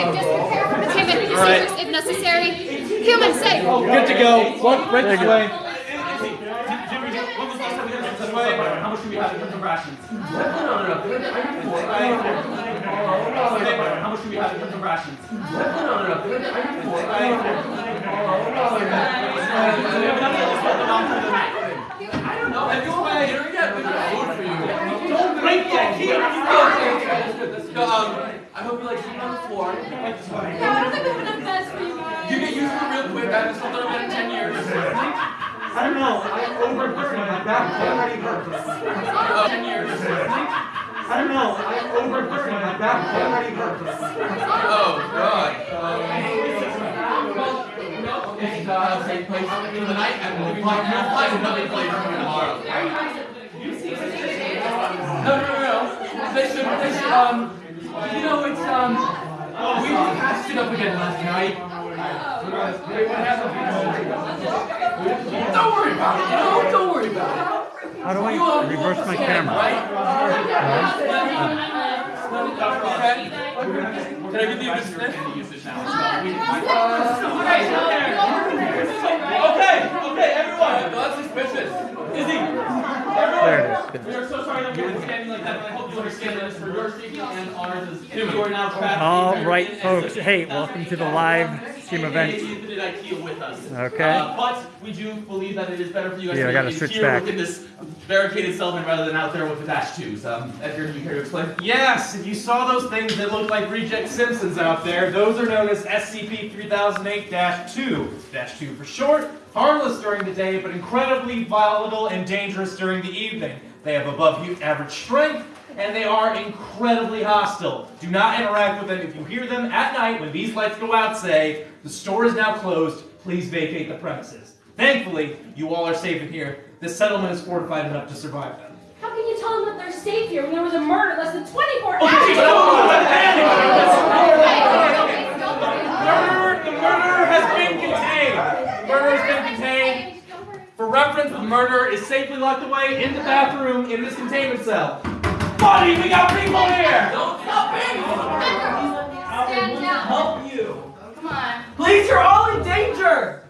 Okay, just prepare for containment procedures if necessary. Human safe. Good to go. One right this way. How much do we have in terms of rations? How much do we have in terms of rations? I don't know. Have you all had dinner yet? We got food for you. Don't break that here. Um, I hope you like sleeping on the floor. Yeah, I don't think we have enough beds for you guys. You get used to it real quick. I haven't slept on a bed in 10 years. I don't know. I overheard my back already hurts. Uh, 10 years. I don't know. I overheard my back already hurts. Oh, God. Um, well, no, it's uh, same place for the night, and we'll be flying, we'll to another place tomorrow. No, no, no, no. They should, they should, um, you know, it's, um, we patched it up again last night. Don't worry about it, you know, don't worry about it. How do I you reverse my camera? Right? Can I give you a good sniff? Okay, okay, everyone. That's suspicious. Izzy, everyone. There it is. We are so sorry that we were standing like that, but I hope you understand that it's for your safety and ours as you are now trapped. All right, folks. Hey, welcome to the live stream event. Infinite IKEA with us. Okay. Uh, but we do believe that it is better for you guys Yeah, I to gotta be switch here back. within this barricaded settlement rather than out there with the dash twos. Um, Edgar, do you care to explain? Yes, if you saw those things that look like reject Simpsons out there, those are known as SCP-3008-2. Dash 2 for short, harmless during the day, but incredibly volatile and dangerous during the evening. They have above average strength, and they are incredibly hostile. Do not interact with them. If you hear them at night when these lights go out, say, the store is now closed, please vacate the premises. Thankfully, you all are safe in here. This settlement is fortified enough to survive them. How can you tell them that they're safe here when there was a murder less than 24 hours Okay, hours Murder, the murder has been contained. The murder has been contained. For reference, the murderer is safely locked away in the bathroom in this containment cell. Buddy, we got people here. Don't stop me! Stand down. Help you. Come on. Please, you're all in danger.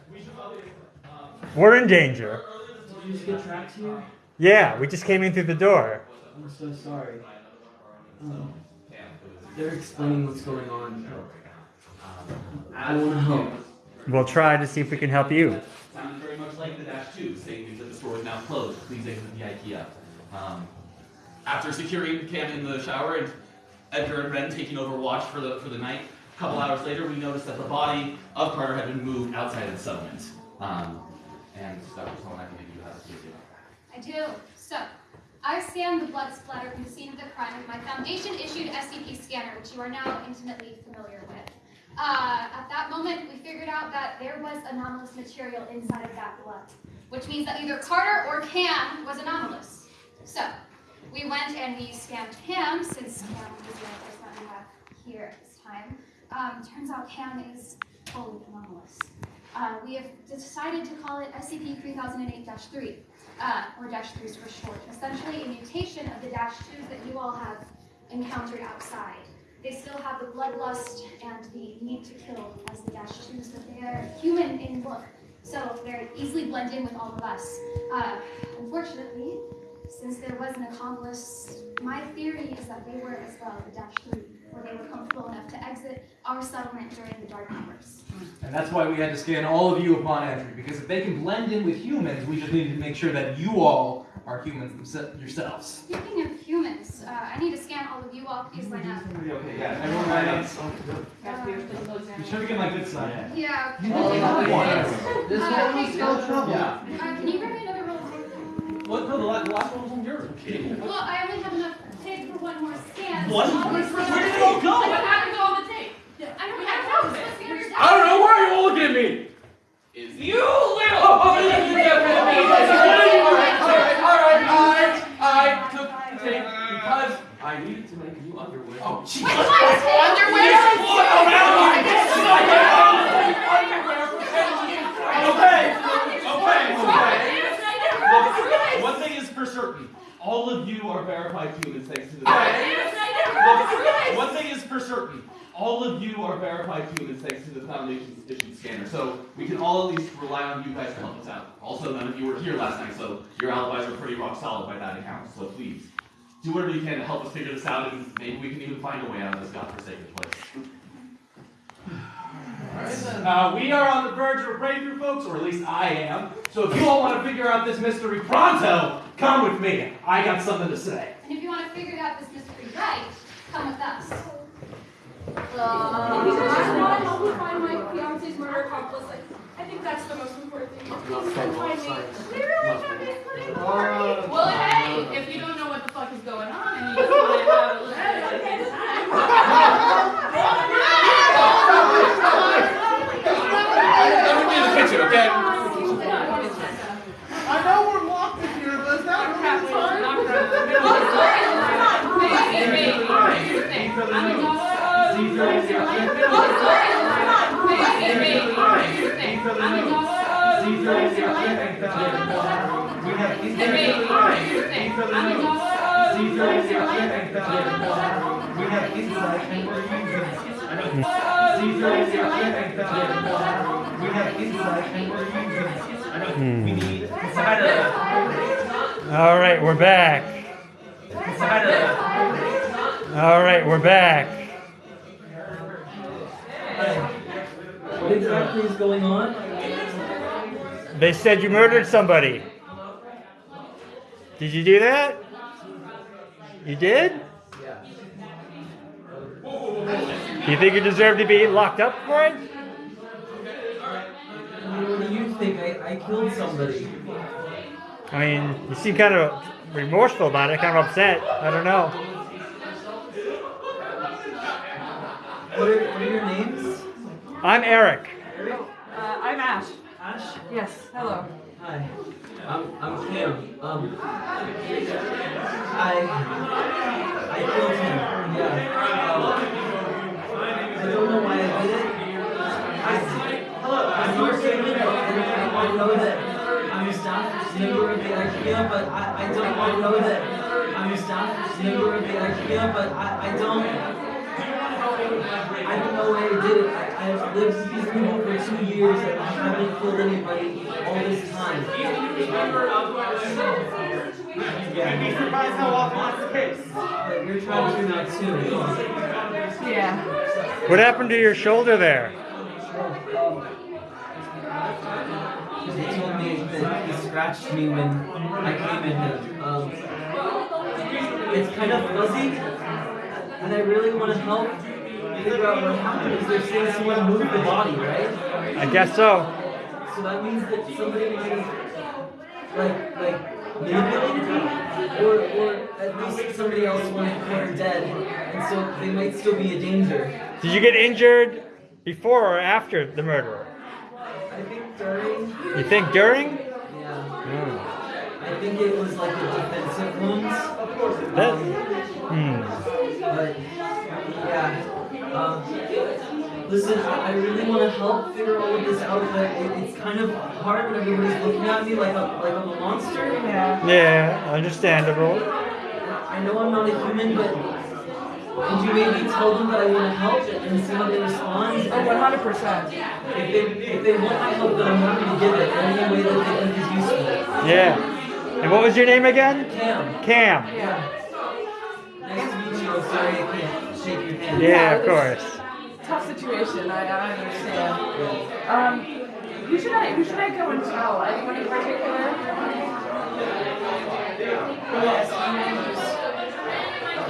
We're in danger. Did you just get trapped here? Yeah, we just came in through the door. I'm so sorry. Um, they're explaining what's going on. I want to help. We'll try to see if we can help you. Sounds very much like the dash two, saying that the store is now closed. Please exit the IKEA. Um, after securing Cam in the shower and Edgar and Ren taking over watch for the for the night, a couple hours later, we noticed that the body of Carter had been moved outside of the settlement. Um, and Dr. Solon, I think you have a speak about I do. So, I scanned the blood splatter from the scene of the crime with my Foundation-issued SCP scanner, which you are now intimately familiar with. Uh, at that moment, we figured out that there was anomalous material inside of that blood, which means that either Carter or Cam was anomalous. So, we went and we scanned Cam, since Cam is the that we have here at this time. Um, turns out Cam is totally anomalous. Uh, we have decided to call it SCP-3008-3, uh, or Dash 3s for short. Essentially, a mutation of the Dash 2s that you all have encountered outside. They still have the bloodlust and the need to kill as the Dash 2s, but they are human in look, so they're easily blend in with all of us. Uh, unfortunately, since there was an accomplice, my theory is that they were as well the Dash 3, where they were comfortable enough to exit our settlement during the dark hours. And that's why we had to scan all of you upon entry, because if they can blend in with humans, we just needed to make sure that you all are humans themse- yourselves. Speaking of humans, uh, I need to scan all of you all. Please line up. Okay, yeah, everyone line up. Be sure to get my good side. yeah. You Uh, can take one. This Uh, one hey, was no trouble. Yeah. uh, can you grab me What? No, the last, the last one was on yours. Okay. Well, I only have enough tape for one more scan. What? so- Where did it all go? What happened to all the tape? I don't have those. Scanners I don't know. Why are you all looking at me? Is You little. Oh, oh, yeah, yeah, yeah, yeah, Alright, alright, alright, alright. I took the tape because I needed to make new underwear. Oh, jeez. Okay, okay, okay. Look, one thing is for certain. All of you are verified humans thanks to the Look, one thing is for certain. all of you are verified humans thanks to the Foundation's issued scanner, so we can all at least rely on you guys to help us out. Also, none of you were here last night, so your alibis are pretty rock solid by that account, so please, do whatever you can to help us figure this out, and maybe we can even find a way out of this godforsaken place. Uh, we are on the verge of a breakthrough, folks, or at least I am. So if you all want to figure out this mystery pronto, come with me. I got something to say. And if you want to figure out this mystery right, come with us. If you guys just want to help me find my fiance's murder accomplice, I think that's the most important thing. If you can find me, literally, have this putting party. Well, hey, if you don't know what the fuck is going on and you just want to have a little bit of time, Let me in the kitchen, okay? I know we're locked in here, but that halfway to knock her out of the dog. We have insight and we're using it. We We need All right, we're back. All right, we're back. What exactly is going on? They said you murdered somebody. Did you do that? You did? Yeah. Do you think you deserve to be locked up for it? What do you think? I, I killed somebody. I mean, you seem kind of remorseful about it, kind of upset. I don't know. What are, what are your names? I'm Eric. Eric? Uh, I'm Ash. Ash? Yes, hello. Hi. I'm I'm Cam. Um I I killed him. Yeah. Um, I don't know why I did it. I I'm not human and I know that I'm a staff member of the IKEA, but I, I don't I know that I'm a staff member of the IKEA, but I, I don't I don't know why I did it. I, I've lived with these people for two years and I haven't killed anybody all this time. You'd be surprised how often that's the case. But you're trying to do that too. Yeah. What happened to your shoulder there? They told me that he scratched me when I came in here. Um, it's kind of fuzzy, and I really want to help figure out what happened. Because they're saying someone moved the body, right? I guess so. So that means that somebody might have, like, like manipulated me, or, or at least somebody else wanted her dead, and so they might still be a danger. Did you get injured before or after the murder? I think during, You think during? yeah, Hmm. I think it was like a defensive wounds. That, Um, hmm. but yeah. Um, listen, I, I really want to help figure all of this out, but it, it's kind of hard when everybody's looking at me like a like I'm a monster. Yeah. Yeah, understandable. I know I'm not a human, but could you maybe tell them that I want to help and see how they respond? Oh, 100%. If they if they want my help, then I'm happy to give it any way that they think is useful. Yeah. And what was your name again? Cam. Cam. Yeah. Nice to meet you. I'm sorry I can't shake your hand. Yeah, of course. Tough situation, I, I understand. Um, who should I, who should I go and tell? Anyone in particular?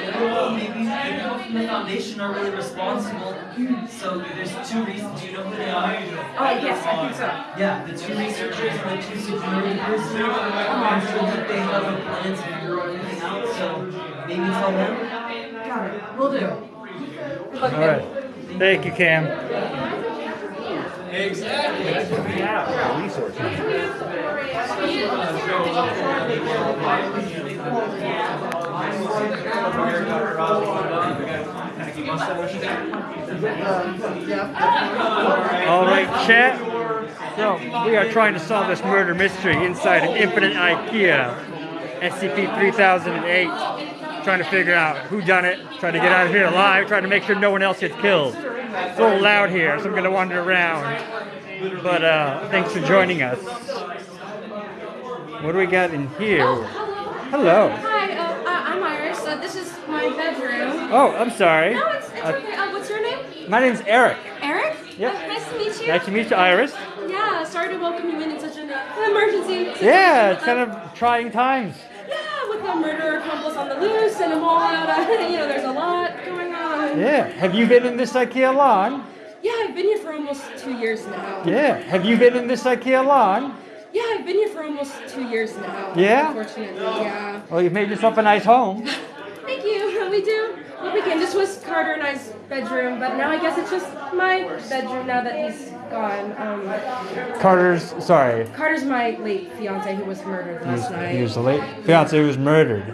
Well, maybe people from the foundation are really responsible. So there's two reasons. Do you know who they are? Oh, yes, I think so. Yeah, the two researchers and the two security personnel. I'm sure that they have a plan to figure everything out. So maybe tell them. Got it. Will do. Good All right. Thank you, Cam. All right, chat. So we are trying to solve this murder mystery inside an infinite IKEA SCP-3008. trying to figure out who done it, trying to get out of here alive, trying to make sure no one else gets killed. It's a little loud here, so I'm gonna wander around. But uh, thanks for joining us. What do we got in here? Hello. Hi, uh, uh, I'm Iris. Uh, this is my bedroom. Oh, I'm sorry. No, it's, it's Uh, okay. Uh, what's your name? my name's Eric. Eric? Yep. Uh, nice to meet you. Nice to meet you, Iris. Yeah, sorry to welcome you in in such an uh, emergency. situation. Yeah, it's kind of trying times. Yeah, with the murderer accomplice on the loose and a mall out. Uh, you know, there's a lot going on. Yeah. Have you been in this IKEA long? Yeah, I've been here for almost two years now. Yeah. Have you been in this IKEA long? I've been here for almost two years now. Yeah? Unfortunately, yeah. Well, you've made yourself a nice home. Thank you. We do. What we can. This was Carter and I's bedroom, but now I guess it's just my bedroom now that he's gone. Um, Carter's, sorry, Carter's my late fiance who was murdered last night. he was the late fiance who was murdered.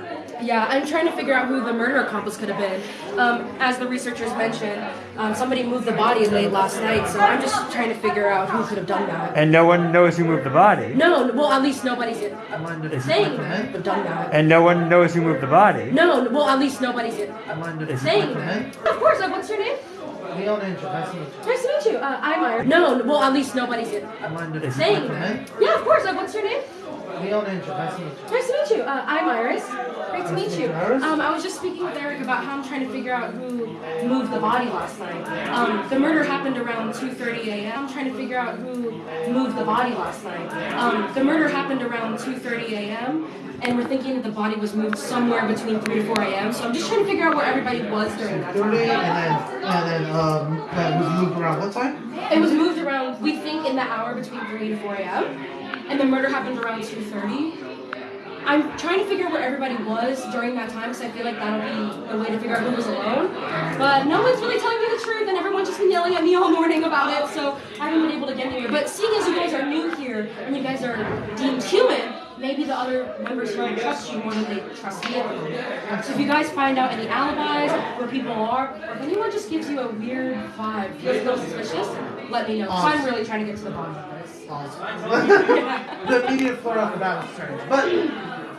Yeah, I'm trying to figure out who the murder accomplice could have been. Um, as the researchers mentioned, um, somebody moved the body late last night, so I'm just trying to figure out who could have done that. And no one knows who moved the body. No, well, at least nobody's uh, saying that, but done that. And no one knows who moved the body. No, well, at least nobody's uh, saying that. Of course, uh, what's your name? Leon Angel, nice to meet you. Nice to meet you. Uh, I'm Iris. No, well, at least nobody's uh, saying that. Yeah, of course. Uh, what's your name? Nice to meet you. Nice to meet you. Uh, I'm Iris. Great to meet you. Um, I was just speaking with Eric about how I'm trying to figure out who moved the body last night. Um, the murder happened around 2:30 a.m. I'm trying to figure out who moved the body last night. Um, the murder happened around 2:30 a.m. And we're thinking that the body was moved somewhere between 3 to 4 a.m. So I'm just trying to figure out where everybody was during that 30 and then, and then, um, that was moved around what time? It was moved around, we think, in the hour between 3 to 4 a.m. And the murder happened around 2.30. I'm trying to figure out where everybody was during that time because I feel like that'll be a way to figure out who was alone. But no one's really telling me the truth and everyone's just been yelling at me all morning about it, so I haven't been able to get anywhere. But seeing as you guys are new here and you guys are deemed human, maybe the other members here trust you more than they trust me. So if you guys find out any alibis, where people are, or if anyone just gives you a weird vibe, feels a little suspicious, let me know. So I'm really trying to get to the bottom of this. the immediate floor off the battle strange. But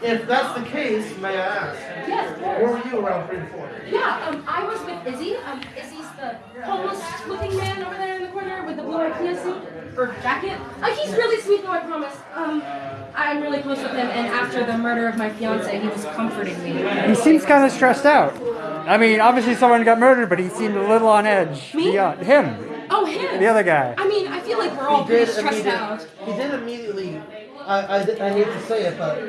if that's the case, may I ask, Yes, of where course. were you around three to four? Yeah, um, I was with Izzy. Um, Izzy's the homeless-looking man over there in the corner with the blue IKEA suit or jacket. Uh, he's really sweet, though. I promise. Um, I'm really close with him, and after the murder of my fiance, he was comforting me. He seems kind of stressed out. I mean, obviously someone got murdered, but he seemed a little on edge. Me? Beyond him, Oh, him. the other guy. I mean, I feel like we're all He pretty stressed out. He did immediately. I, I, I hate to say it, but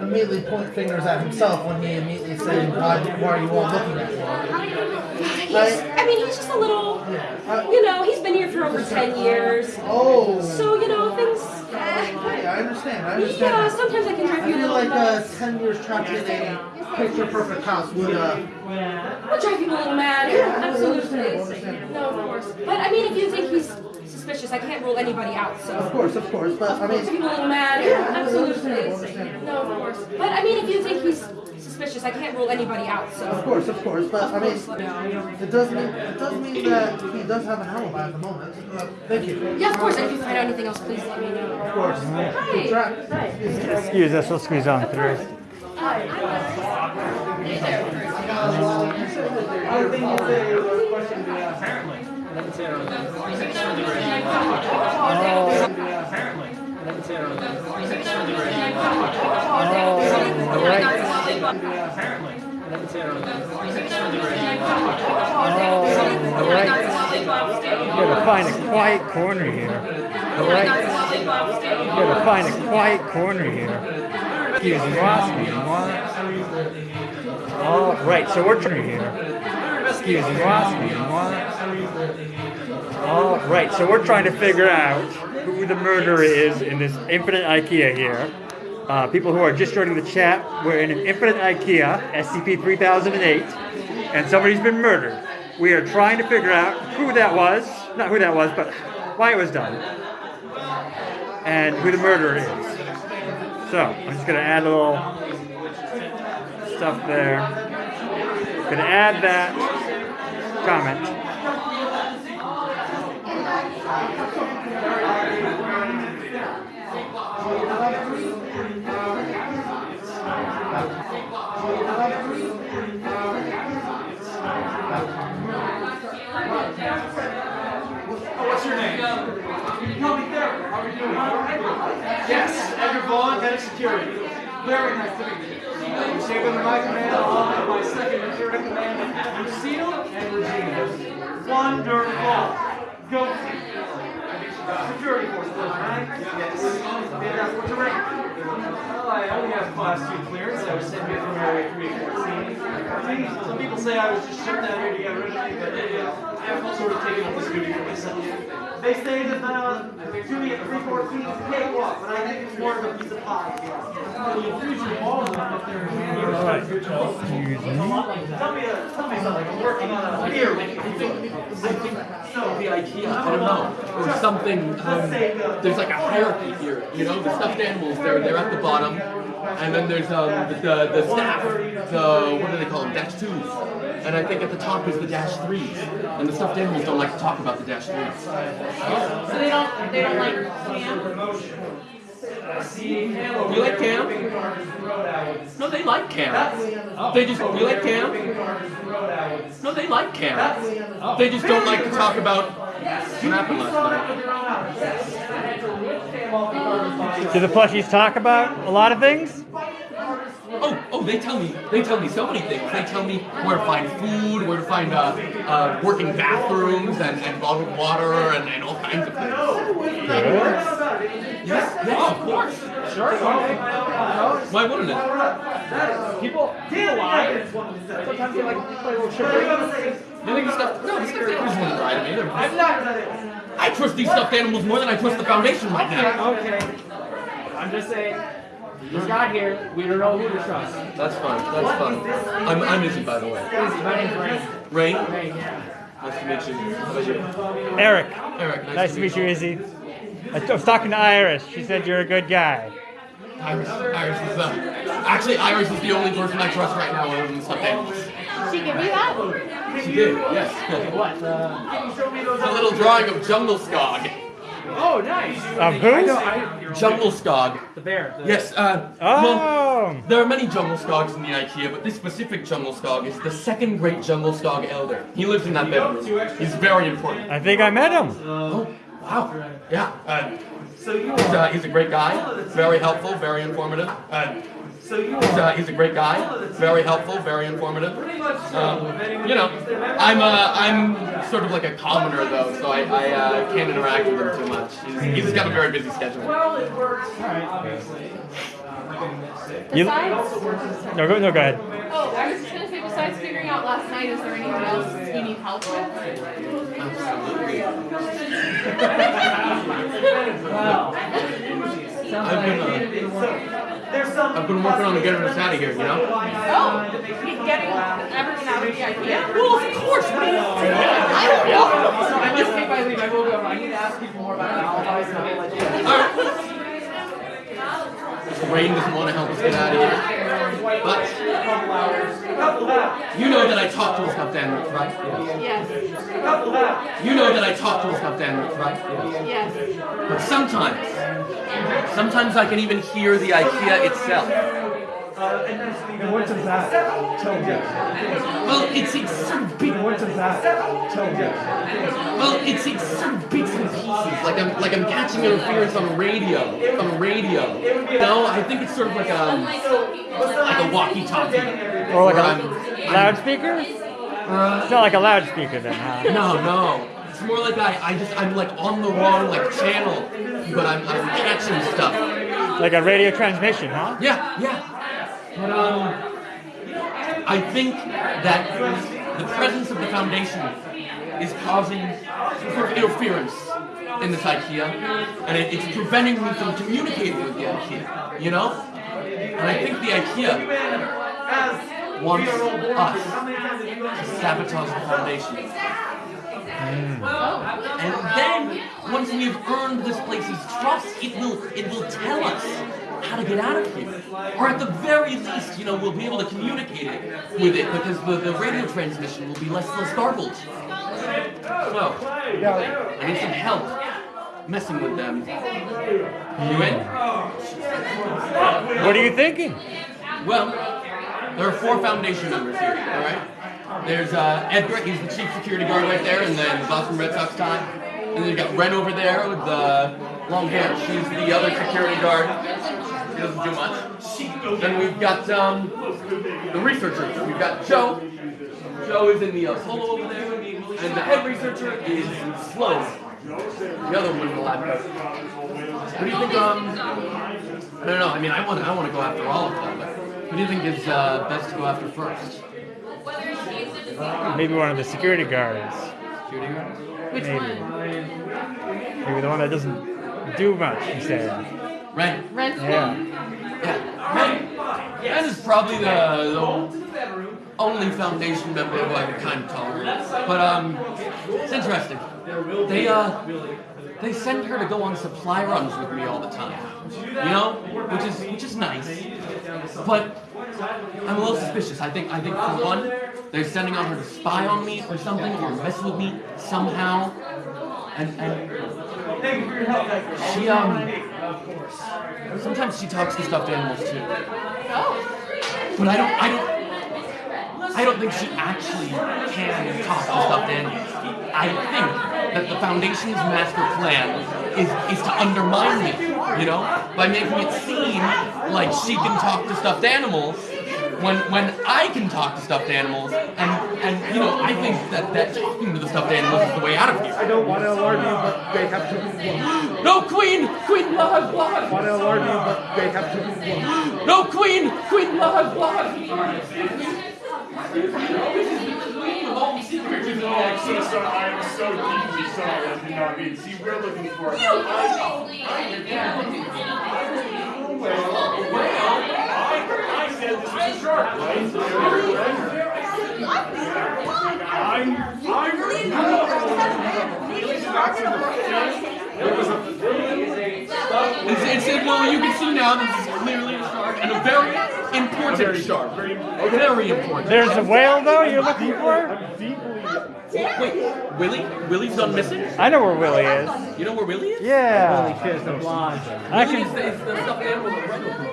immediately point fingers at himself when he immediately said, "Why, why are you all looking at me?" He's, I mean, he's just a little, Uh, you know, he's been here for over 10 years. oh. So, you know, things. Hey, I understand. I understand. Yeah, sometimes I can drive I you a little like uh, nuts. ten years trapped in a picture perfect house would uh, drive you a little mad. Yeah, Absolutely. No, of course. But I mean, if you think he's suspicious, I can't rule anybody out. So. of So. course, of course, but I I'll drive mean, you a little mad. understandable, Absolutely. understandable. No, of course. But I mean, if you think he's suspicious, I can't rule anybody out. So. Of course, of course, but I mean, Let me know. it does mean it does mean that he does have an alibi at the moment. Uh, thank you. Yeah, of course. And if you find out anything else, please let me know. Of course. Hi. Good track. Excuse us, we'll squeeze on through. Oh, right. Oh, right. Excuse me, excuse me? All right, so we're trying to figure out who the murderer is in this infinite IKEA here. Uh, people who are just joining the chat, we're in an infinite IKEA, SCP 3008, and somebody's been murdered. We are trying to figure out who that was, not who that was, but why it was done, and who the murderer is. So, I'm just gonna add a little stuff there. Gonna add that comment. Oh, what's your name? You can. How are you doing? Yes, Edgar Vaughn, head of security. Very nice to meet you. I'm saving my command along with my second in command, Lucille and Regina. Wonderful. Go. Security force, right? Yes. Fantastic. What's rank? Well, I only have class two clearance. I was sent here from Area 314. Some people say I was just shipped down here to get rid of me, but uh, I've sort of taken up this duty for myself. They say that uh, to me at 314 is cakewalk, but I think it's more of a piece of pie. Tell me, uh, tell me something. I'm working on a beer. So the IKEA, I don't know. or something. Um, there's like a hierarchy here. You know, the stuffed animals. They're they're at the bottom, and then there's um the the, staff. The what do they call them? Dash twos. And I think at the top is the dash threes. And the stuffed animals don't like to talk about the dash threes. So they don't they don't like Cam? You like Cam? No, they like Cam. They just you like Cam? No, they like Cam. They just don't like to talk about what happened last night. Do the plushies talk about a lot of things? Oh, oh, they tell me, they tell me so many things. They tell me where to find food, where to find uh, uh, working bathrooms and, and bottled water and, and all kinds of things. Yes, yes, oh, of course. Sure. Why wouldn't it? People, people lie. Sometimes they like play a little trickery. You think the stuff? No, the stuffed animals wouldn't lie to me. I'm not. I trust these stuffed animals more than I trust the foundation right now. Okay. I'm just saying. He's got here. We don't know who to trust. That's fine. That's fine. I'm, I'm Izzy, by the way. My name's Rain. Rain. Rain, yeah. Nice to meet you. How about you? Eric, Eric. Nice, nice to meet you, Izzy. I I was talking to Iris. She said you're a good guy. Iris. Iris is uh, actually Iris is the only person I trust right now other than stuffed. She give you that? She did. Yes. What? Uh, a little drawing of Djungelskog. Oh, nice. Of who? I know. I, Djungelskog. the bear. The, Yes. Uh, well, Oh, there are many Djungelskogs in the IKEA, but this specific Djungelskog is the second great Djungelskog elder. He lives in that bedroom. He's very important. I think I met him. Oh, wow. Yeah. Uh, So you he's, uh, he's a great guy. Very helpful. Very informative. Uh, So you He's, uh, he's a great guy, very helpful, very informative. Um, you know, I'm uh, I'm sort of like a commoner though, so I, I uh, can't interact with him too much. He's, he's got a very busy schedule. Well, it works. You, Besides, no, go, no, go ahead. oh, I was just gonna say, besides figuring out last night, is there anything else you need help with? I've been uh, There's some. I've been working on getting us out of here, you know. Oh, he's getting everything out of the IKEA? Well, of course. What do you? I don't know. So I just take my leave. I will go. I need to ask people more about alibis and I'll let you. All right. Rain doesn't want to help us get out of here, but Couple hours. Couple hours. you know that I talk to a stuffed animals, right? Yes, hours. You know that I talk to a stuffed animals, right? yes. But sometimes, sometimes I can even hear the IKEA itself. Uh, and nice to meet you. What does that tell you? Well, it's, it's sort of big. What does that tell you? Well, it's, it's sort of bits and pieces. Like I'm like I'm catching interference on the radio. On the radio. No, I think it's sort of like a like a walkie-talkie. Or like Where a I'm- loudspeaker? It's not like a loudspeaker then, huh? No, no. It's more like I, I just I'm like on the wrong like channel, but I'm I'm catching stuff. Like a radio transmission, huh? Yeah, yeah. But um, I think that the presence of the foundation is causing sort of interference in this IKEA, and it, it's preventing me from communicating with the IKEA. You know, and I think the IKEA wants us to sabotage the foundation. And then, once we've earned this place's trust, it will it will tell us how to get out of here. Or at the very least, you know, we'll be able to communicate it with it because the, the radio transmission will be less less garbled. So, I need some help messing with them. You in? What are you thinking? Well, there are four foundation members here, alright? There's uh, Edgar, he's the chief security guard right there and then Boston Red Sox tie. And then you got Ren over there with the long hair, she's the other security guard. He doesn't do much. Then we've got um, the researchers. We've got Joe. Joe is in the uh, solo over there, and the head researcher is Sloan, the other one in the lab. coat. What do you think? Um, I don't know. I mean, I want I want to go after all of them. But who do you think is uh, best to go after first? Maybe one of the security guards. Security guard? Which Maybe. one? Maybe the one that doesn't do much, he said. Ren. Ren. Yeah. Ren. Ren is probably the, the only Foundation member who I can kind of tolerate. But um, it's interesting. They uh, they send her to go on supply runs with me all the time. You know, which is which is nice. But I'm a little suspicious. I think I think for one, they're sending on her to spy on me or something, or mess with me somehow. And and she um sometimes she talks to stuffed animals too. Oh. But I don't I don't I don't think she actually can talk to stuffed animals. I think that the Foundation's master plan is, is to undermine me, you know, by making it seem like she can talk to stuffed animals when when I can talk to stuffed animals, and and you know, I think that that talking to the stuffed animals is the way out of here. I don't want to alarm you, but they have to. No, Queen, Queen, blood, blood. I want to alarm you, but they have to. No, Queen, Queen, blood, blood. I'm so sorry. I'm so deeply sorry. I did not mean. See, we're looking for. I said this was a shark, I'm. It's, it's, it, well, you can see now this is clearly a shark, and a very important shark. Very important. There's a whale, though, you're looking for? Wait, Willie? Willie's gone missing? I know where Willie is. You know where Willie is? Yeah. Willie is the, is the stuffed animal that Brenda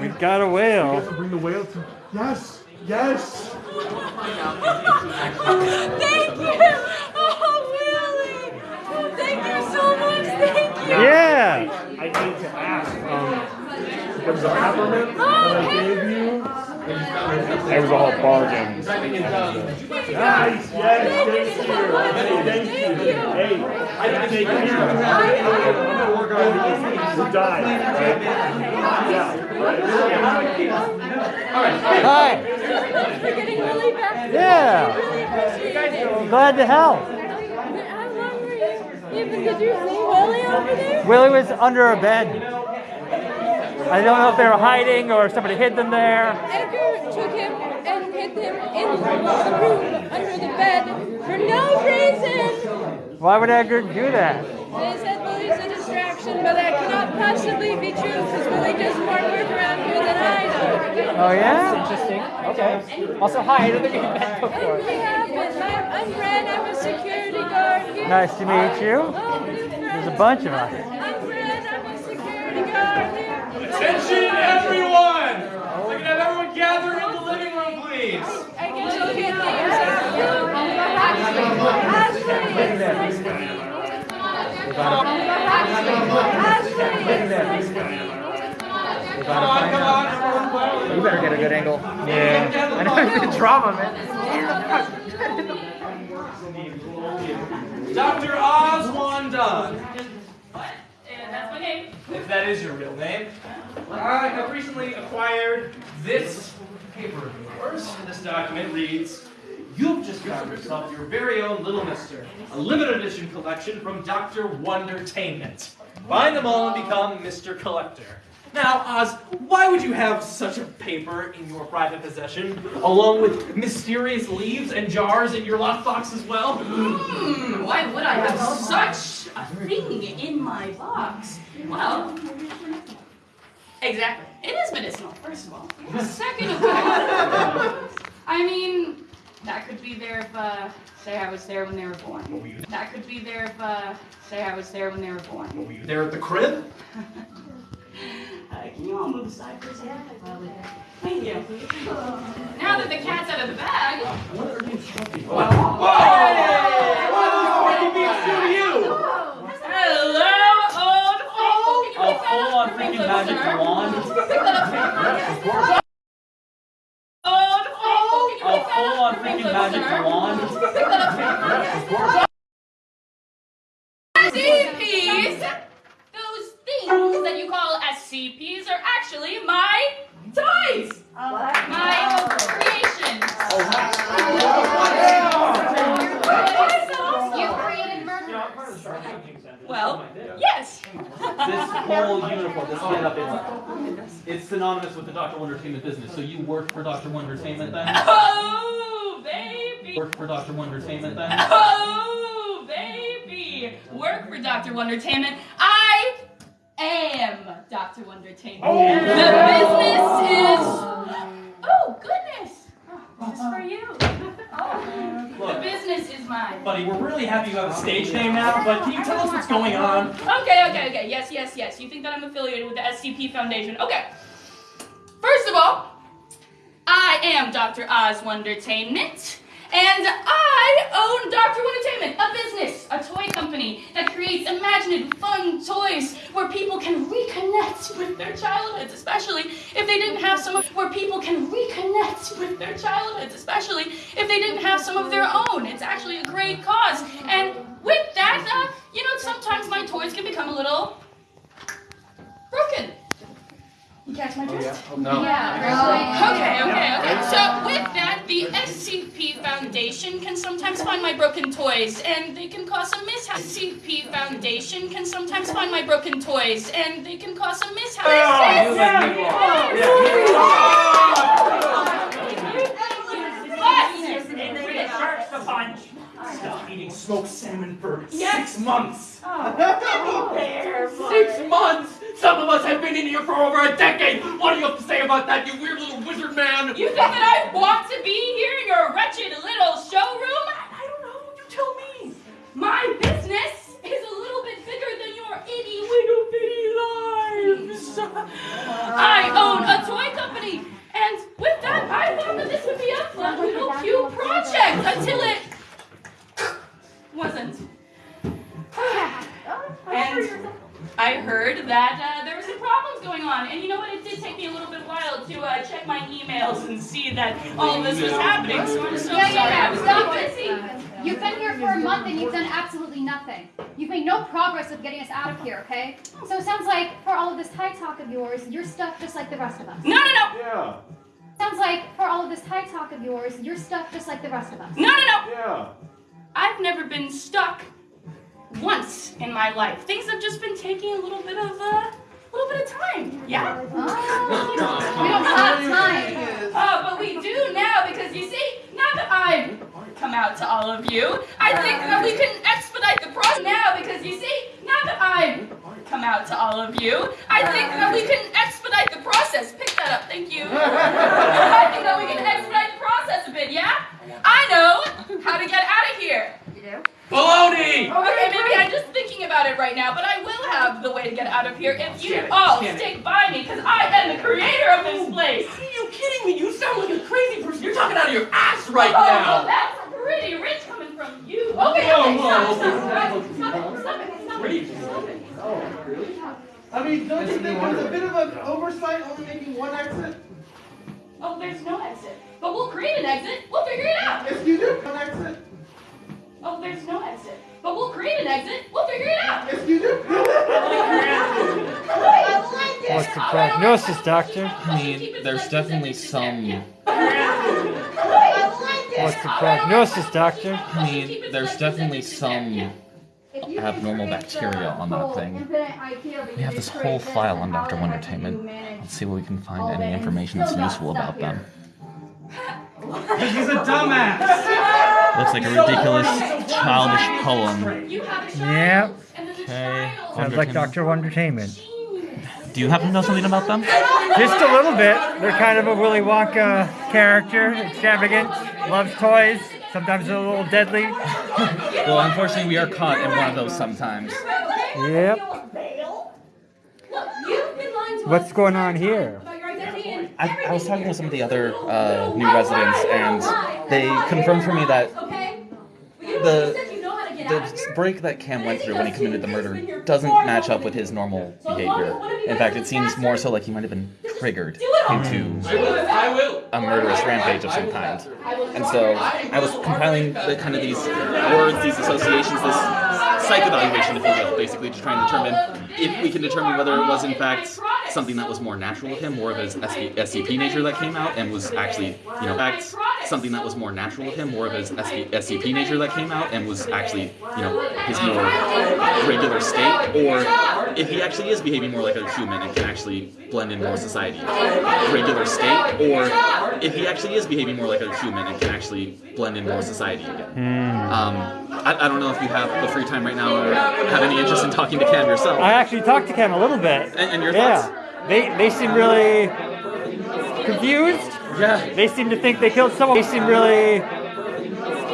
We got a whale. We to Bring the whale to. Yes. Yes. Thank you! Oh, Willie! Thank you so much! Thank you! Yeah. I need to ask. Um, there was a peppermint that I gave you. That was all bargain. Nice. Yes. Thank you. Thank you. Hey, I can take care of it. I'm gonna work on it. We're dying. Right? Yeah. Hi. You're getting really back. Yeah. Really appreciate it. Glad to help. How long you? Even did you see Willie over there? Willie was under a bed. I don't know if they were hiding or somebody hid them there. Edgar took him and hid him in the room under the bed for no reason. Why would Edgar do that? They said Willie's a distraction, but that cannot possibly be true because Willie does more work around here than I do. Oh yeah? Interesting. Okay. Also, hi. I don't think we've met What before. happened? I'm, I'm Ren. I'm a security guard here. Nice to meet you. Oh, There's a bunch of us. I'm Ren. I'm a security guard here. Attention, everyone! We can have everyone gather in the living room, please. I guess you'll get things. Come on, come on. You better get a good angle. Yeah. I know it's been drama, man. Dr. Oswald Dunn. And that's my name. If that is your real name. I have recently acquired this paper of yours. This document reads, You've just found yourself your very own Little Mister, a limited edition collection from Dr. Wondertainment. Find them all and become Mr. Collector. Now, Oz, why would you have such a paper in your private possession, along with mysterious leaves and jars in your lockbox as well? Hmm, why would I have such a thing in my box? Well, exactly. It is medicinal, first of all. Second of all, I mean, that could be there if, uh, say I was there when they were born. That could be there if, uh, say I was there when they were born. Were you there at the crib? I Can you all move aside for a second? Thank you. Now that the cat's out of the bag. Hello, old faithful. A full-on freaking magic wand. Old faithful. A full-on freaking magic wand. SCPs, those things that you call SCPs are actually my toys. My creations. Oh, you created murder. Well, yes. This whole uniform, this get-up, it's, it's synonymous with the Dr. Wondertainment business. So you work for Dr. Wondertainment oh, then? Oh, baby. Work for Dr. Wondertainment then? Oh, baby. Work for Dr. Wondertainment. I am Dr. Wondertainment. Oh, the business is. Oh, oh goodness. Uh-huh. This is for you. Oh, the business is mine. Buddy, we're really happy you have a stage name now, but can you tell us what's going on? Okay, okay, okay. Yes, yes, yes. You think that I'm affiliated with the SCP Foundation. Okay. First of all, I am Dr. Oz Wondertainment, and I own Dr. Wondertainment, a business, a toy company that creates imaginative, fun toys where people can reconnect with their childhoods, especially if they didn't have some of where people can reconnect with their childhoods, especially if they didn't have some of their own. It's actually a great cause. And with that, uh, you know, sometimes my toys can become a little broken. You catch my drift? No. Okay, okay, okay. So with that, the SCP Foundation can sometimes find my broken toys, and they can cause some mishaps. SCP Foundation can sometimes find my broken toys, and they can cause some mishaps. Starts the punch. Stop eating smoked salmon for Yes. six months. Oh, Six months! Some of us have been in here for over a decade! What do you have to say about that, you weird little wizard man? You think that I want to be here in your wretched little showroom? I don't know, you tell me! My business is a little bit bigger than your itty little bitty lives. I own a toy company, and with that, I thought that this would be a fun little cute project until it wasn't. and I heard that uh, there were some problems going on, and you know what? It did take me a little bit while to uh, check my emails and see that all this was happening. So I'm so Yeah, sorry. yeah, I was so busy. You've been here for a month and you've done absolutely nothing. You've made no progress with getting us out of here, okay? So it sounds like for all of this high talk of yours, you're stuck just like the rest of us. No, no, no. Yeah. Sounds like for all of this high talk of yours, you're stuck just like the rest of us. No, no, no. Yeah. I've never been stuck once in my life. Things have just been taking a little bit of uh, a little bit of time. Yeah. Oh, we don't have time. Oh, but we do now because you see, now that I've come out to all of you, I think that we can expedite the process now because you see, now that I've come out to all of you, I think that we can expedite the process. Pick that up, thank you. I think that we can expedite the process a bit, yeah? I know how to get out of here. You do? Baloney! Okay, maybe I'm just thinking about it right now, but I will have the way to get out of here if you all stick by me, because I am the creator of this place. Are you kidding me? You sound like a crazy person. You're talking out of your ass right oh, now. well, that's pretty rich coming from you. Okay, okay, Whoa, stop, whoa, stop, stop, stop it, stop it, stop Where do you- it, stop it. Oh, really? I mean, don't you think there's a bit of an oversight only making one exit? Oh, there's no exit. But we'll create an exit. We'll figure it out. Yes, you do. One exit. Oh, there's no exit. But we'll create an exit. We'll figure it out. Yes, you do. What's the prognosis, doctor? I mean, there's definitely some. What's the prognosis, doctor? I mean, there's definitely some abnormal bacteria on that thing. We have this whole file on Dr. Wondertainment. Let's see what we can find any information that's useful about them. He's a dumbass. Looks like a ridiculous, childish poem. You have a child. Yep. And there's a Okay. child. Sounds like Dr. Wondertainment. Do you happen to know something about them? Just a little bit. They're kind of a Willy Wonka character, extravagant, loves toys, sometimes a little deadly. Well, unfortunately, we are caught in one of those sometimes. Yep. Look, you've been lying to What's going on here? I, I was talking with some of the other uh, new residents, and they confirmed for me that the the break that Cam went through when he committed the murder doesn't match up with his normal behavior. In fact, it seems more so like he might have been triggered into a murderous rampage of some kind. And so I was compiling the kind of these words, these associations, this psych evaluation, if you will, basically to try and determine if we can determine whether it was in fact something that was more natural of him, more of his SCP nature that came out, and was actually, you know, something that was more natural of him, more of his SCP nature that came out, and was actually, you know, his more regular state, or if he actually is behaving more like a human and can actually blend in more society, regular state, or if he actually is behaving more like a human and can actually blend in more society again. Hmm. Um, I, I don't know if you have the free time right now or have any interest in talking to Cam yourself. I actually talked to Cam a little bit. And, and your yeah. thoughts? They they seem really confused. Yeah. They seem to think they killed someone. They seem really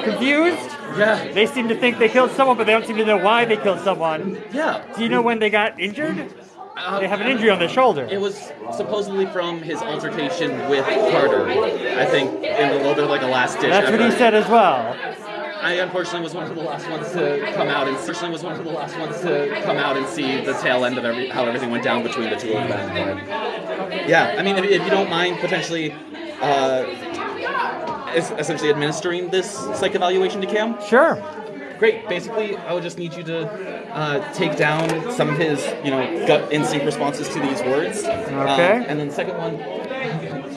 confused. Yeah. They seem to think they killed someone, but they don't seem to know why they killed someone. Yeah. Do you know when they got injured? Uh, They have an injury on their shoulder. It was supposedly from his altercation with Carter. I think in a little bit of like a last ditch. That's what he said as well. I unfortunately was one of the last ones to come out, and unfortunately was one of the last ones to come out and see the tail end of every, how everything went down between the two of them. But, yeah, I mean, if, if you don't mind potentially, uh, es- essentially administering this psych evaluation to Cam. Sure. Great. Basically, I would just need you to uh, take down some of his, you know, gut instinct responses to these words. Okay. Um, and then the second one,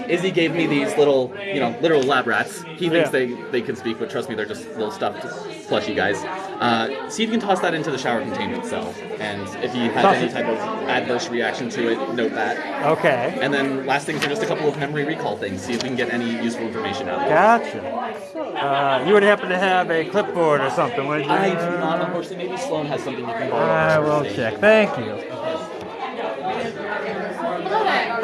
Izzy gave me these little, you know, literal lab rats. He thinks Yeah. they, they can speak, but trust me, they're just little stuffed plushy guys. Uh, see if you can toss that into the shower containment cell. And if he has Toss any type of adverse reaction to it, note that. Okay. And then last things are just a couple of memory recall things. See if we can get any useful information out of it. Gotcha. Uh, you would happen to have a clipboard or something, would you? I do not, unfortunately. Maybe Sloan has something you can borrow. I will check. Thank you.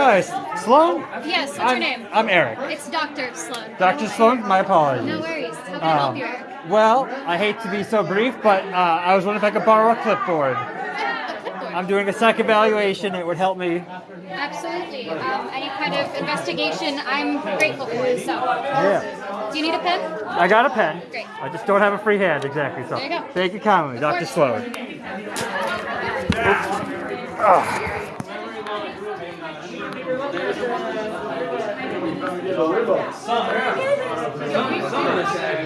Hi, S- Sloan. Yes, what's I'm, your name? I'm Eric. It's Dr. Sloan. Dr. Sloan, my apologies. No worries. How can I help Um, you, Eric? well, I hate to be so brief, but uh, I was wondering if I could borrow a clipboard. A clipboard. I'm doing a psych evaluation. It would help me. Absolutely. Um, any kind of investigation, I'm grateful for. So, Yeah. do you need a pen? I got a pen. Great. I just don't have a free hand exactly. So There you go. thank you kindly, Dr. course. Sloan. Ah.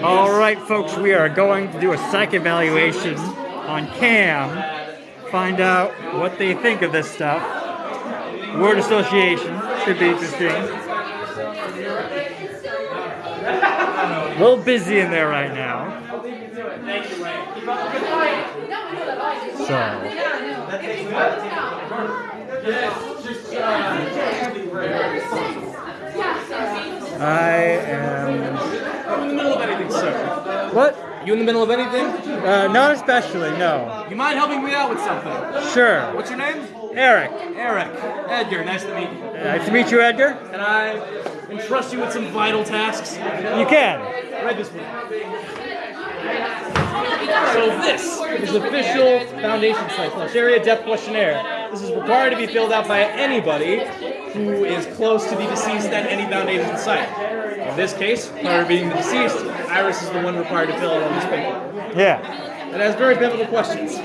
All right, folks, we are going to do a psych evaluation on Cam. Find out what they think of this stuff. Word association should be interesting. A little busy in there right now. So. I am. in the middle of anything, sir. What? You in the middle of anything? Uh, not especially, no. You mind helping me out with something? Sure. What's your name? Eric. Eric. Edgar, nice to meet you. Nice to meet you, Edgar. Can I entrust you with some vital tasks? You can. Right this way. So this is official Foundation site slash area depth questionnaire. This is required to be filled out by anybody who is close to the deceased at any Foundation site. In this case, Carter being the deceased, Iris is the one required to fill out all this paper. Yeah. It has very pivotal questions.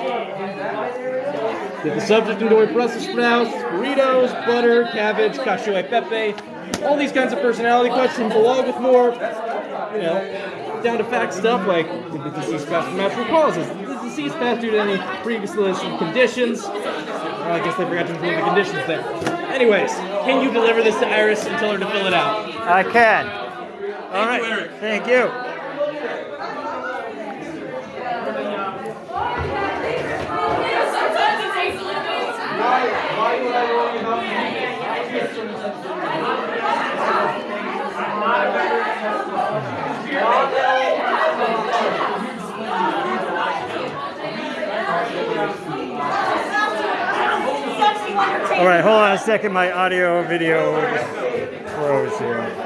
Did the subject enjoy Brussels sprouts, burritos, butter, cabbage, cacio e pepe, all these kinds of personality questions, along with more, you know, down to fact stuff like did the deceased pass from natural causes? Did the deceased pass due to any previously listed conditions? Well, I guess they forgot to include the conditions there. Anyways, can you deliver this to Iris and tell her to fill it out? I can. All right. you. Thank you. All right, hold on a second. My audio video froze here. Did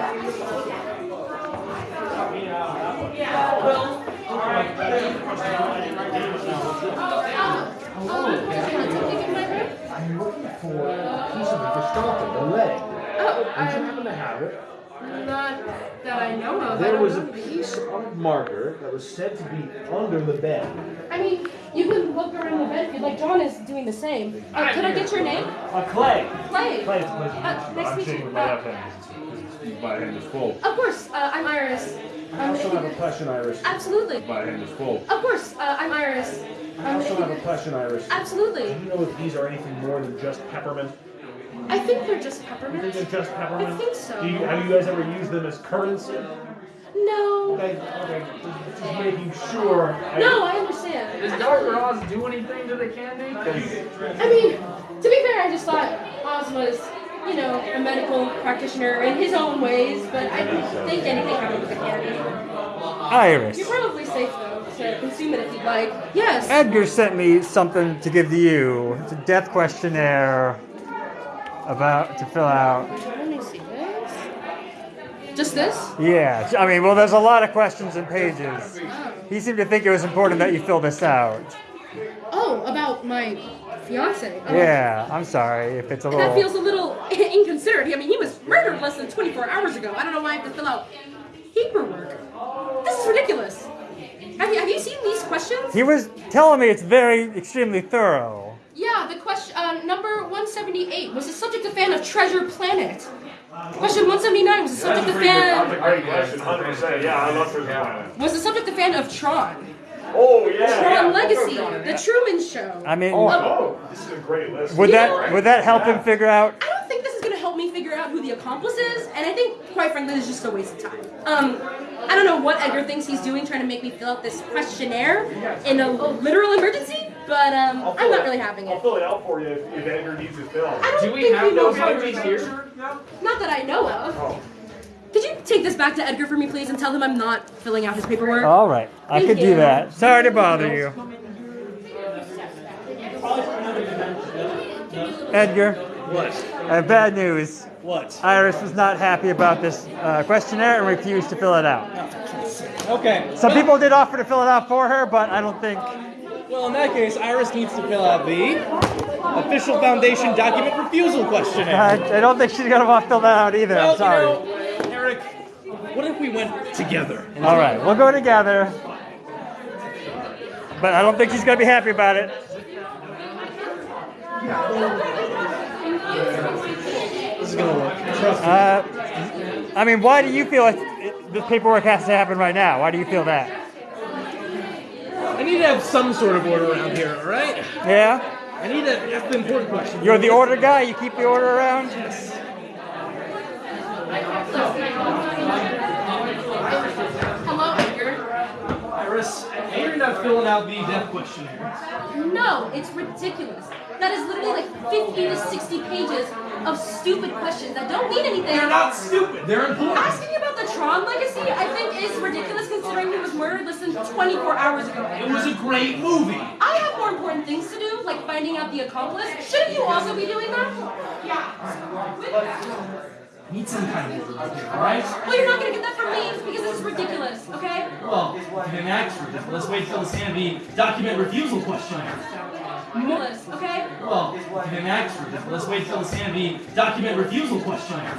oh, you I, happen to have it? not that I know of. There don't was a piece of marker that was said to be under the bed. I mean, you can look around the bed if you'd like. John is doing the same. Uh, could I get your name? Uh, Clay. Clay. Clay, it's a pleasure to Uh, meet you. nice I'm meet you. my Uh, hand my hand is full. Of course, uh, I'm Iris. I Um, also have a question, Iris. Absolutely. My hand is full. Of course, uh, I'm Iris. I also if have a you- question, Iris. Absolutely. Do you know if these are anything more than just peppermint? I think they're just You peppermint. think they're just peppermint? I think so. Do you, have you guys ever used them as currency? No. Okay, okay, just, just making sure. I- No, I understand. Does Dr. Oz do anything to the candy? I mean, to be fair, I just thought Oz was, you know, a medical practitioner in his own ways, but I didn't think anything happened with the candy. Iris. You're probably safe though to consume it if you'd like. Yes. Edgar sent me something to give to you. It's a death questionnaire about to fill out. Let me see this. Just this? Yeah, I mean, well, there's a lot of questions and pages. Oh. He seemed to think it was important that you fill this out. Oh, about my fiance. Oh, Yeah, I'm sorry if it's a little. That feels a little inconsiderate. I mean, he was murdered less than 24 hours ago. I don't know why I have to fill out paperwork. This is ridiculous. Have you, have you seen these questions? He was telling me it's very, extremely thorough. Yeah, the question uh, number 178 was the subject a fan of Treasure Planet. Question 179 was the subject a of pretty good, that's a fan great question, 100%. Yeah, I love Treasure Planet. was the subject a fan of Tron. Oh, yeah. Tron yeah. Legacy, The Truman Show. I mean, Oh, oh, this is a great list. would You that know- would that help him figure out? I don't think this is gonna help me figure out who the accomplice is, and I think, quite frankly, this is just a waste of time. Um, I don't know what Edgar thinks he's doing, trying to make me fill out this questionnaire in a literal emergency, but um, I'll I'm not it- really having it. I'll fill it out for you if, if Edgar needs it filled. I don't Do we think have he knows those how to entries do here? that. Not that I know of. Oh. Could you take this back to Edgar for me, please, and tell him I'm not filling out his paperwork? All right, I Thank could do that. Sorry to bother you, Edgar. What? I have bad news. What? Iris was not happy about this uh, questionnaire and refused to fill it out. Okay. Some people did offer to fill it out for her, but I don't think. Well, in that case, Iris needs to fill out the official foundation document refusal questionnaire. I, I don't think she's gonna want to fill that out either. Well, I'm sorry. you know, Eric, what if we went together? All right, we'll go together. But I don't think she's gonna be happy about it. This is gonna work. Trust me. Uh, I mean, why do you feel like this paperwork has to happen right now? Why do you feel that? I need to have some sort of order around here, all right? Yeah? I need to. That's the important question. You're the order guy. You keep the order around. Hello, Edgar. Iris, I hear filling out the death questionnaire. No, it's ridiculous. That is literally like 50 to 60 pages of stupid questions that don't mean anything. They're not stupid. They're important. Asking about the Tron legacy, I think, is ridiculous considering he was murdered less than 24 hours ago. It was a great movie. I have more important things to do, like finding out the accomplice. Shouldn't you also be doing that? Yeah. Need some kind of order around here, all right? Well, you're not gonna get that from me because this is ridiculous, okay? Well, you didn't for this, let's wait till the stand the document refusal questionnaire. Ridiculous, okay? Well, you didn't for this, let's wait till the stand the document refusal questionnaire.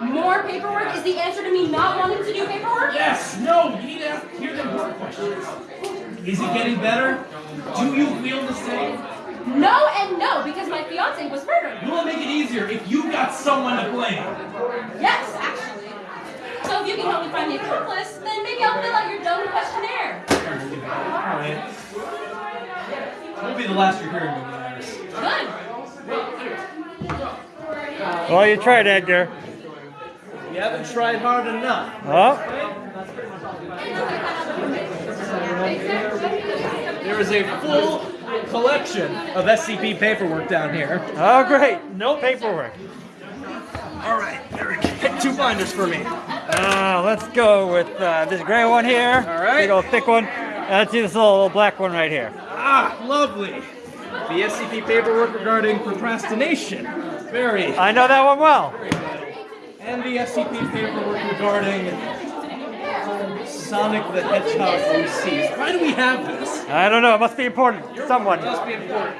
More paperwork is the answer to me not wanting to do paperwork? Yes, no, you need to hear the important questions. Is it getting better? Do you feel the same? No and no, because my fiance was murdered. You will it make it easier if you got someone to blame? Yes, actually. So if you can help me find the accomplice, then maybe I'll fill out your dumb questionnaire. Alright. Won't be the last you're hearing of me, Iris. Good. Well, you tried, Edgar. You haven't tried hard enough. Oh, There is a full collection of SCP paperwork down here. oh, great. No paperwork. All right, Eric, pick two binders for me. Uh, let's go with uh, this gray one here. All right. Big old thick one. And let's do this little, little black one right here. Ah, lovely. The SCP paperwork regarding procrastination. Very. I know that one well. And the SCP paperwork regarding Sonic the Hedgehog OCs. Why do we have this? I don't know. It must be important to someone. It must be important.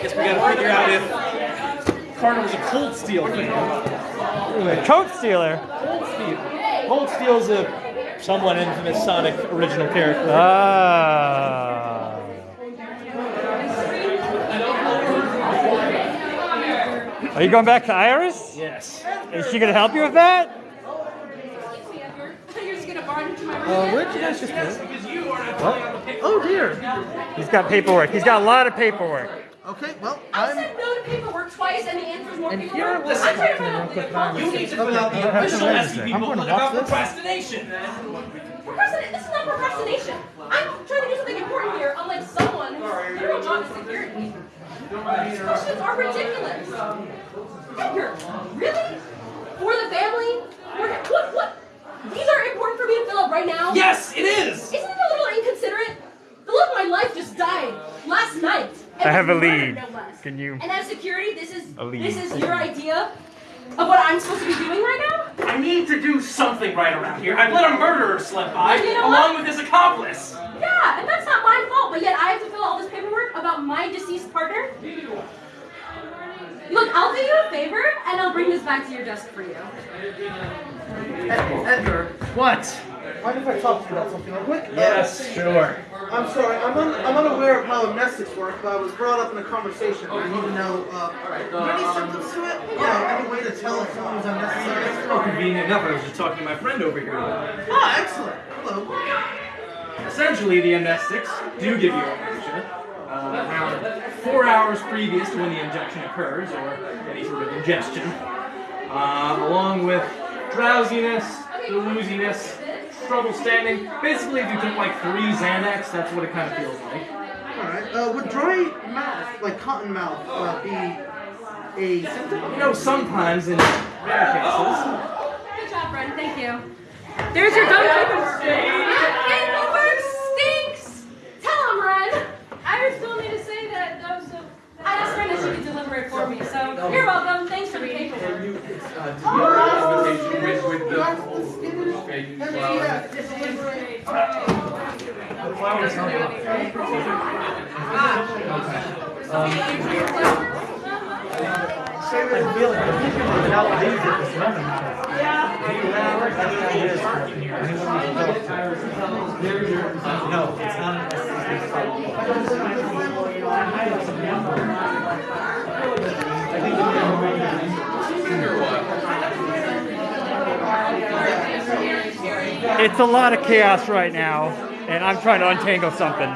Guess we gotta figure out if Carter was a Cold Steel fan. A coat stealer. Cold Steel. Cold Steel's a somewhat infamous Sonic original character. Ah. Are you going back to Iris? Yes. Is she gonna help you with that? You're just gonna barge into my room. Uh, where'd you guys just go? Oh dear. He's got paperwork. He's got a lot of paperwork. Okay, well, I I'm. said no to paperwork twice, and the answer is more And paperwork. here was I'm trying to find out that I You need to fill out the I have to official read SCP this. Booklet about watch this. procrastination. Procrastinate. This is not procrastination. I'm trying to do something important here, unlike someone who's literal job is security. These questions are ridiculous. Edgar, really? For the family? For what? What? These are important for me to fill out right now. Yes, it is. Isn't it a little inconsiderate? The love of my life just died last night. I have a lead. no. Can you? And as security, this is this is your idea of what I'm supposed to be doing right now? I need to do something right around here. I've let a murderer slip by, You know along what? with his accomplice. Yeah, and that's not my fault, but yet I have to fill out all this paperwork about my deceased partner. Look, I'll do you a favor, and I'll bring this back to your desk for you. Edgar, What? Mind if I talk to you about something real quick? Yes, sure. I'm sorry, I'm, un- I'm unaware of how amnestics work, but I was brought up in a conversation. I need to know, uh, are any symptoms to it? You know, any way to tell if someone's unnecessary? Oh, convenient enough. I was just talking to my friend over here. Ah, excellent. Hello. Essentially, the amnestics do give you amnesia. Uh, around four hours previous to when the injection occurs, or any sort of ingestion, uh, along with drowsiness, wooziness, trouble standing. Basically, if you took like three Xanax, that's what it kind of feels like. Alright, uh, would dry mouth, like cotton mouth, uh, be a symptom? You know, sometimes in rare cases, Good job, Bren. Thank you. There's your done paperwork. Paperwork stinks. Tell him, Ren. Iris told me to say that though, so. I asked Ren if she could deliver it for me, so you're welcome. Thanks for the paperwork. I feel like the people without leave at this moment. No, it's not. It's a lot of chaos right now, and I'm trying to untangle something.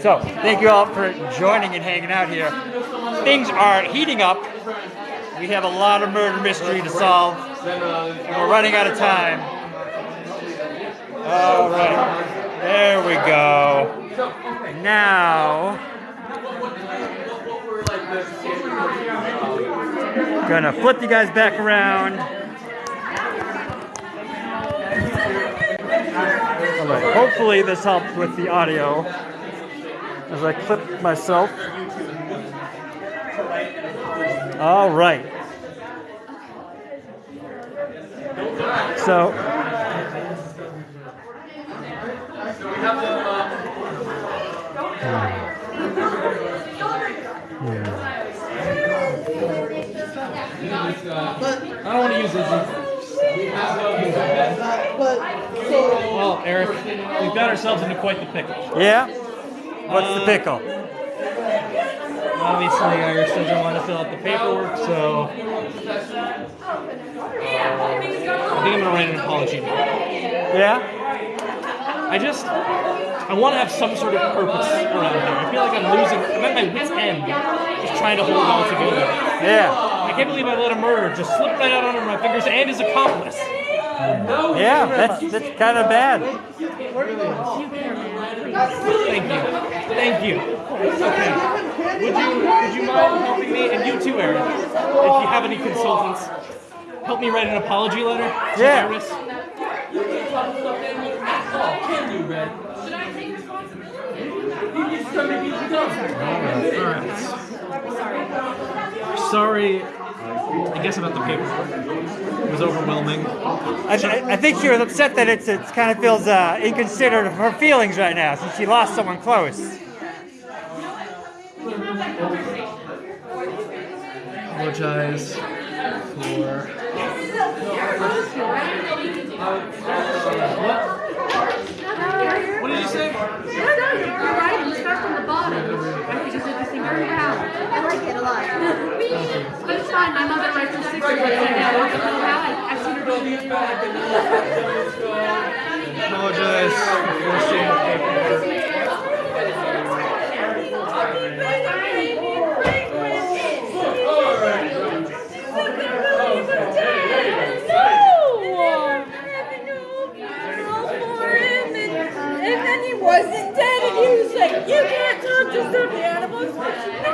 So, thank you all for joining and hanging out here. Things are heating up. We have a lot of murder mystery to solve, and we're running out of time. All right, there we go. Now, gonna flip you guys back around. Hopefully this helps with the audio as I clip myself. All right. So I don't want to use this. But, so, Well, Eric, we've got ourselves into quite the pickle. yeah, what's the uh, pickle? Obviously, Iris doesn't want to fill out the paperwork, so uh, I think I'm gonna write an apology. note. Yeah. I just, I want to have some sort of purpose around here. I feel like I'm losing. I'm at my wit's end, just trying to hold it all together. Yeah. I can't believe I let a murderer just slip right out under my fingers and his accomplice. Yeah, that's that's kind of bad. Thank you. Thank you. Okay. Would you would you mind helping me and you too, Aaron? If you have any consultants, help me write an apology letter to Yeah. Iris. Can you, Red? Sorry, I guess about the paperwork. It was overwhelming. I, I I think she was upset that it's it kind of feels uh, inconsiderate of her feelings right now since she lost someone close. apologize for. What What did you say? No, no, you're right. You start from the bottom. And we just did this thing very well. I like it a lot. but it's fine. My mother writes the six right now. I don't know how. I- I've seen her do it. Apologize for forcing paperwork. And then he wasn't dead, and he was like, "You can't talk to stuffed animals." No,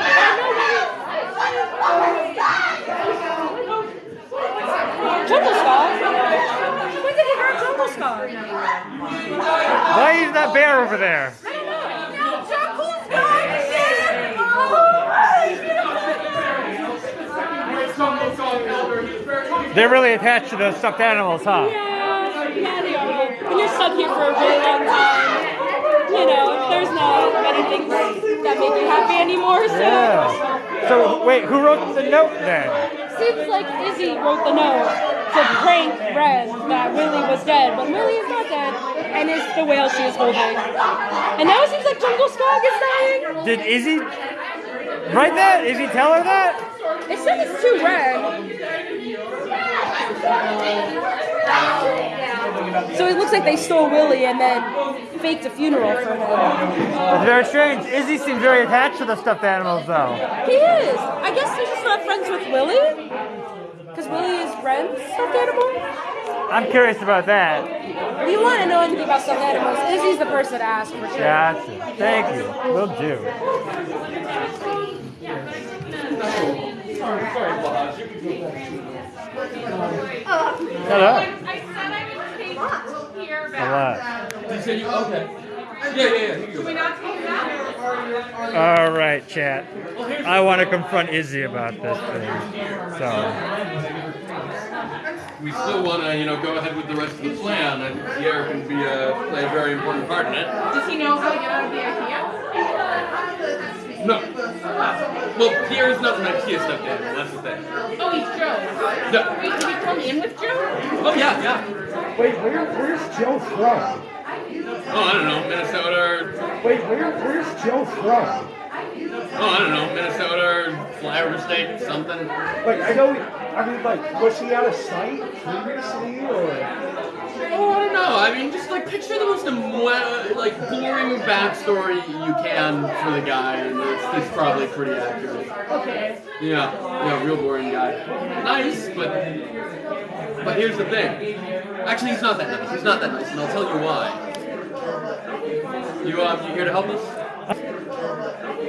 Djungelskog? When did he hurt Djungelskog? Why is that bear over there? They're really attached to those stuffed animals, huh? Yeah, yeah, they are. When you're stuck here for a really long time, you know, there's not many things that make you happy anymore, so. Yeah. So wait, who wrote the note then? Seems like Izzy wrote the note to prank Red that Willie was dead, but Willie is not dead, and it's the whale she is holding. And now it seems like Djungelskog is dying. Did Izzy write that? Izzy tell her that? It says it's too red. So it looks like they stole Willie and then faked a funeral for him. That's very strange. Izzy seems very attached to the stuffed animals, though. He is. I guess he's just not friends with Willie. Because Willie is Ren's stuffed animal. I'm curious about that. If you want to know anything about stuffed animals, Izzy's the person to ask for sure. Gotcha. Thank you. Will do. Hello. A lot. You said you okay? Yeah, yeah, yeah. Here you go. All right, chat. I want to confront Izzy about this thing. So, We still want to, you know, go ahead with the rest of the plan. I think Pierre can be a play a very important part in it. Does he know how to get out of the IKEA? No. Well, Pierre is not an IKEA stuffed animal. That's the thing. Oh, he's Joe. No. Wait, did he come in with Joe? Oh yeah, yeah. Wait, where, where's Joe from? Oh, I don't know, Minnesota. Wait, where, where's Joe from? Oh, I don't know, Minnesota or Flyover State, something. Like, I know, I mean, like, was he out of sight previously, or? Oh, I don't know. I mean, just like picture the most like boring backstory you can for the guy, and it's, it's probably pretty accurate. Okay. Yeah, yeah, real boring guy. Nice, but but here's the thing. Actually, he's not that nice. He's not that nice, and I'll tell you why. You um, you here to help us?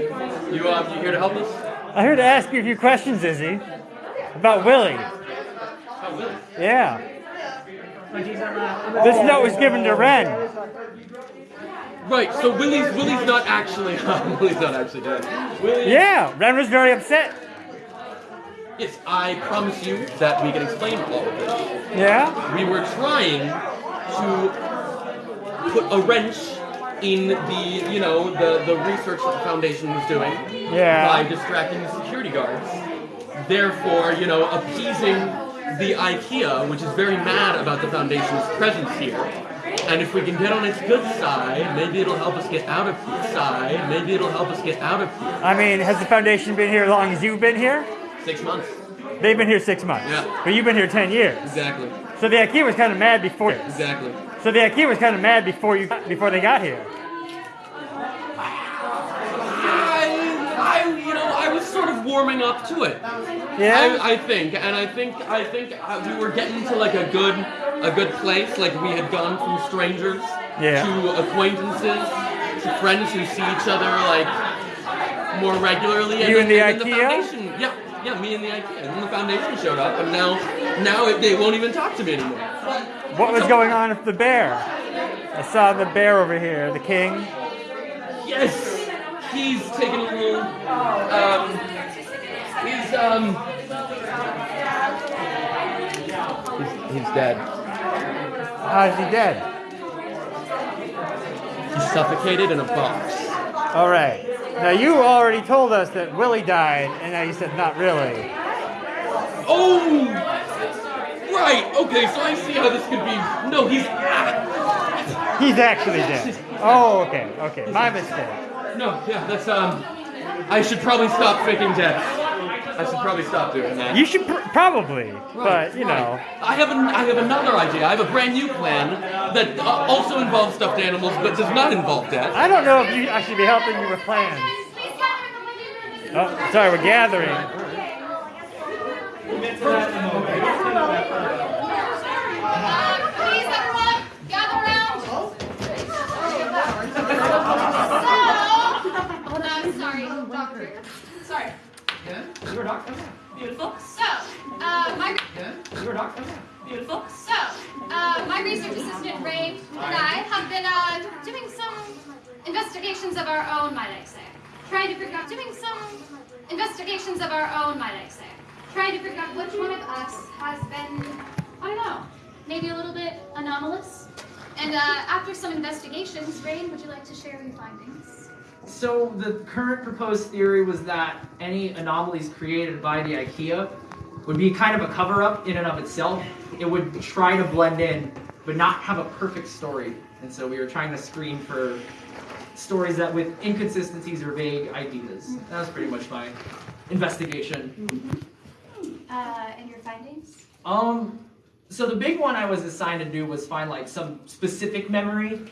You um, you here to help us? I'm here to ask you a few questions, Izzy. About Willie. Oh, Willie. Yeah. This note was given to Ren. Right. So Willie's Willie's not actually Willie's not actually dead. Willie. Yeah, Ren was very upset. Yes, I promise you that we can explain all of this. Yeah? We were trying to put a wrench in the, you know, the, the research that the foundation was doing Yeah. by distracting the security guards. Therefore, you know, appeasing the IKEA, which is very mad about the foundation's presence here. And if we can get on its good side, maybe it'll help us get out of here. Side, maybe it'll help us get out of here. I mean, has the foundation been here as long as you've been here? Six months. They've been here six months. Yeah. But you've been here ten years. Exactly. So the IKEA was kind of mad before. Exactly. So the IKEA was kind of mad before you before they got here. I, I, you know, I was sort of warming up to it. Yeah? I, I think, and I think, I think uh, we were getting to like a good, a good place. Like we had gone from strangers Yeah. to acquaintances to friends who see each other like more regularly. You and the then IKEA? foundation, yeah. me and the IKEA. And then the foundation showed up, and now, now it, they won't even talk to me anymore. What was going on with the bear? I saw the bear over here, the king. Yes, he's taken a little. Um, he's um. He's, he's dead. How is he dead? He's suffocated in a box. All right. Now you already told us that Willie died, and now you said not really. Oh, right. Okay, so I see how this could be. No, he's. He's actually dead. Oh, okay, okay. My mistake. No, yeah, that's um. I should probably stop faking death. I should probably stop doing that. You should pr- probably, but you Right. know. I have an, I have another idea. I have a brand new plan that uh, also involves stuffed animals, but does not involve death. I don't know if you, I should be helping you with plans. Oh, sorry, we're gathering. Please, everyone, gather around. So, sorry, doctor. You're a doctor. Beautiful. So, uh, my You're a doctor. beautiful. So, uh, my research assistant Ray and I have been uh, doing some investigations of our own, might I say. Trying to figure out doing some investigations of our own, might I say. Trying to figure out which one of us has been, I don't know, maybe a little bit anomalous. And uh, after some investigations, Rain, would you like to share your findings? So the current proposed theory was that any anomalies created by the IKEA would be kind of a cover-up in and of itself. It would try to blend in, but not have a perfect story. And so we were trying to screen for stories that with inconsistencies or vague ideas. That was pretty much my investigation. Uh, and your findings? Um, so the big one I was assigned to do was find like some specific memory.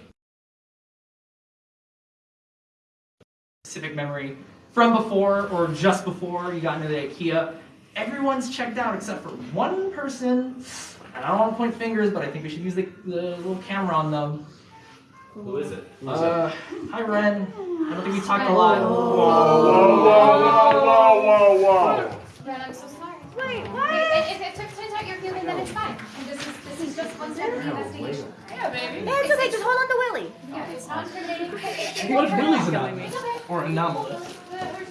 Specific memory from before or just before you got into the IKEA. Everyone's checked out except for one person. And I don't want to point fingers, but I think we should use the, the little camera on them. Who is it? Uh, hi Ren. I don't think we talked a lot. Whoa, whoa, whoa, whoa, whoa, whoa. Ren, I'm so sorry. Wait, what? If, if it took turns out you're feeling, then it's fine. And this is this is just one step of the investigation. Yeah, baby. Yeah, it's okay, just hold on to Willie. Yeah, it's not incriminating. What if Willie's anomalous? Or anomalous?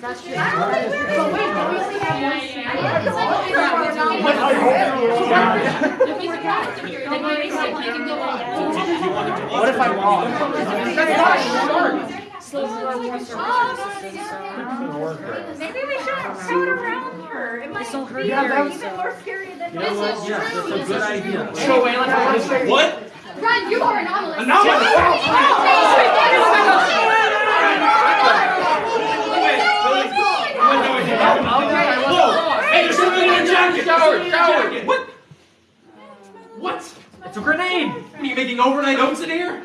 That's true. But wait, don't we only have one? Yeah, it's like- Don't Don't be if you're maybe something can go wrong. What if I lost? Maybe we should scout around her. It might be Yeah, even more scary than You this is Yeah, true. that's a good idea. So, Alan, I want to say What? Ren, you are anomalous. Anomalous? Hey, there's something in your jacket! Shower, shower. What? What? It's a grenade. What are you making overnight oats in here?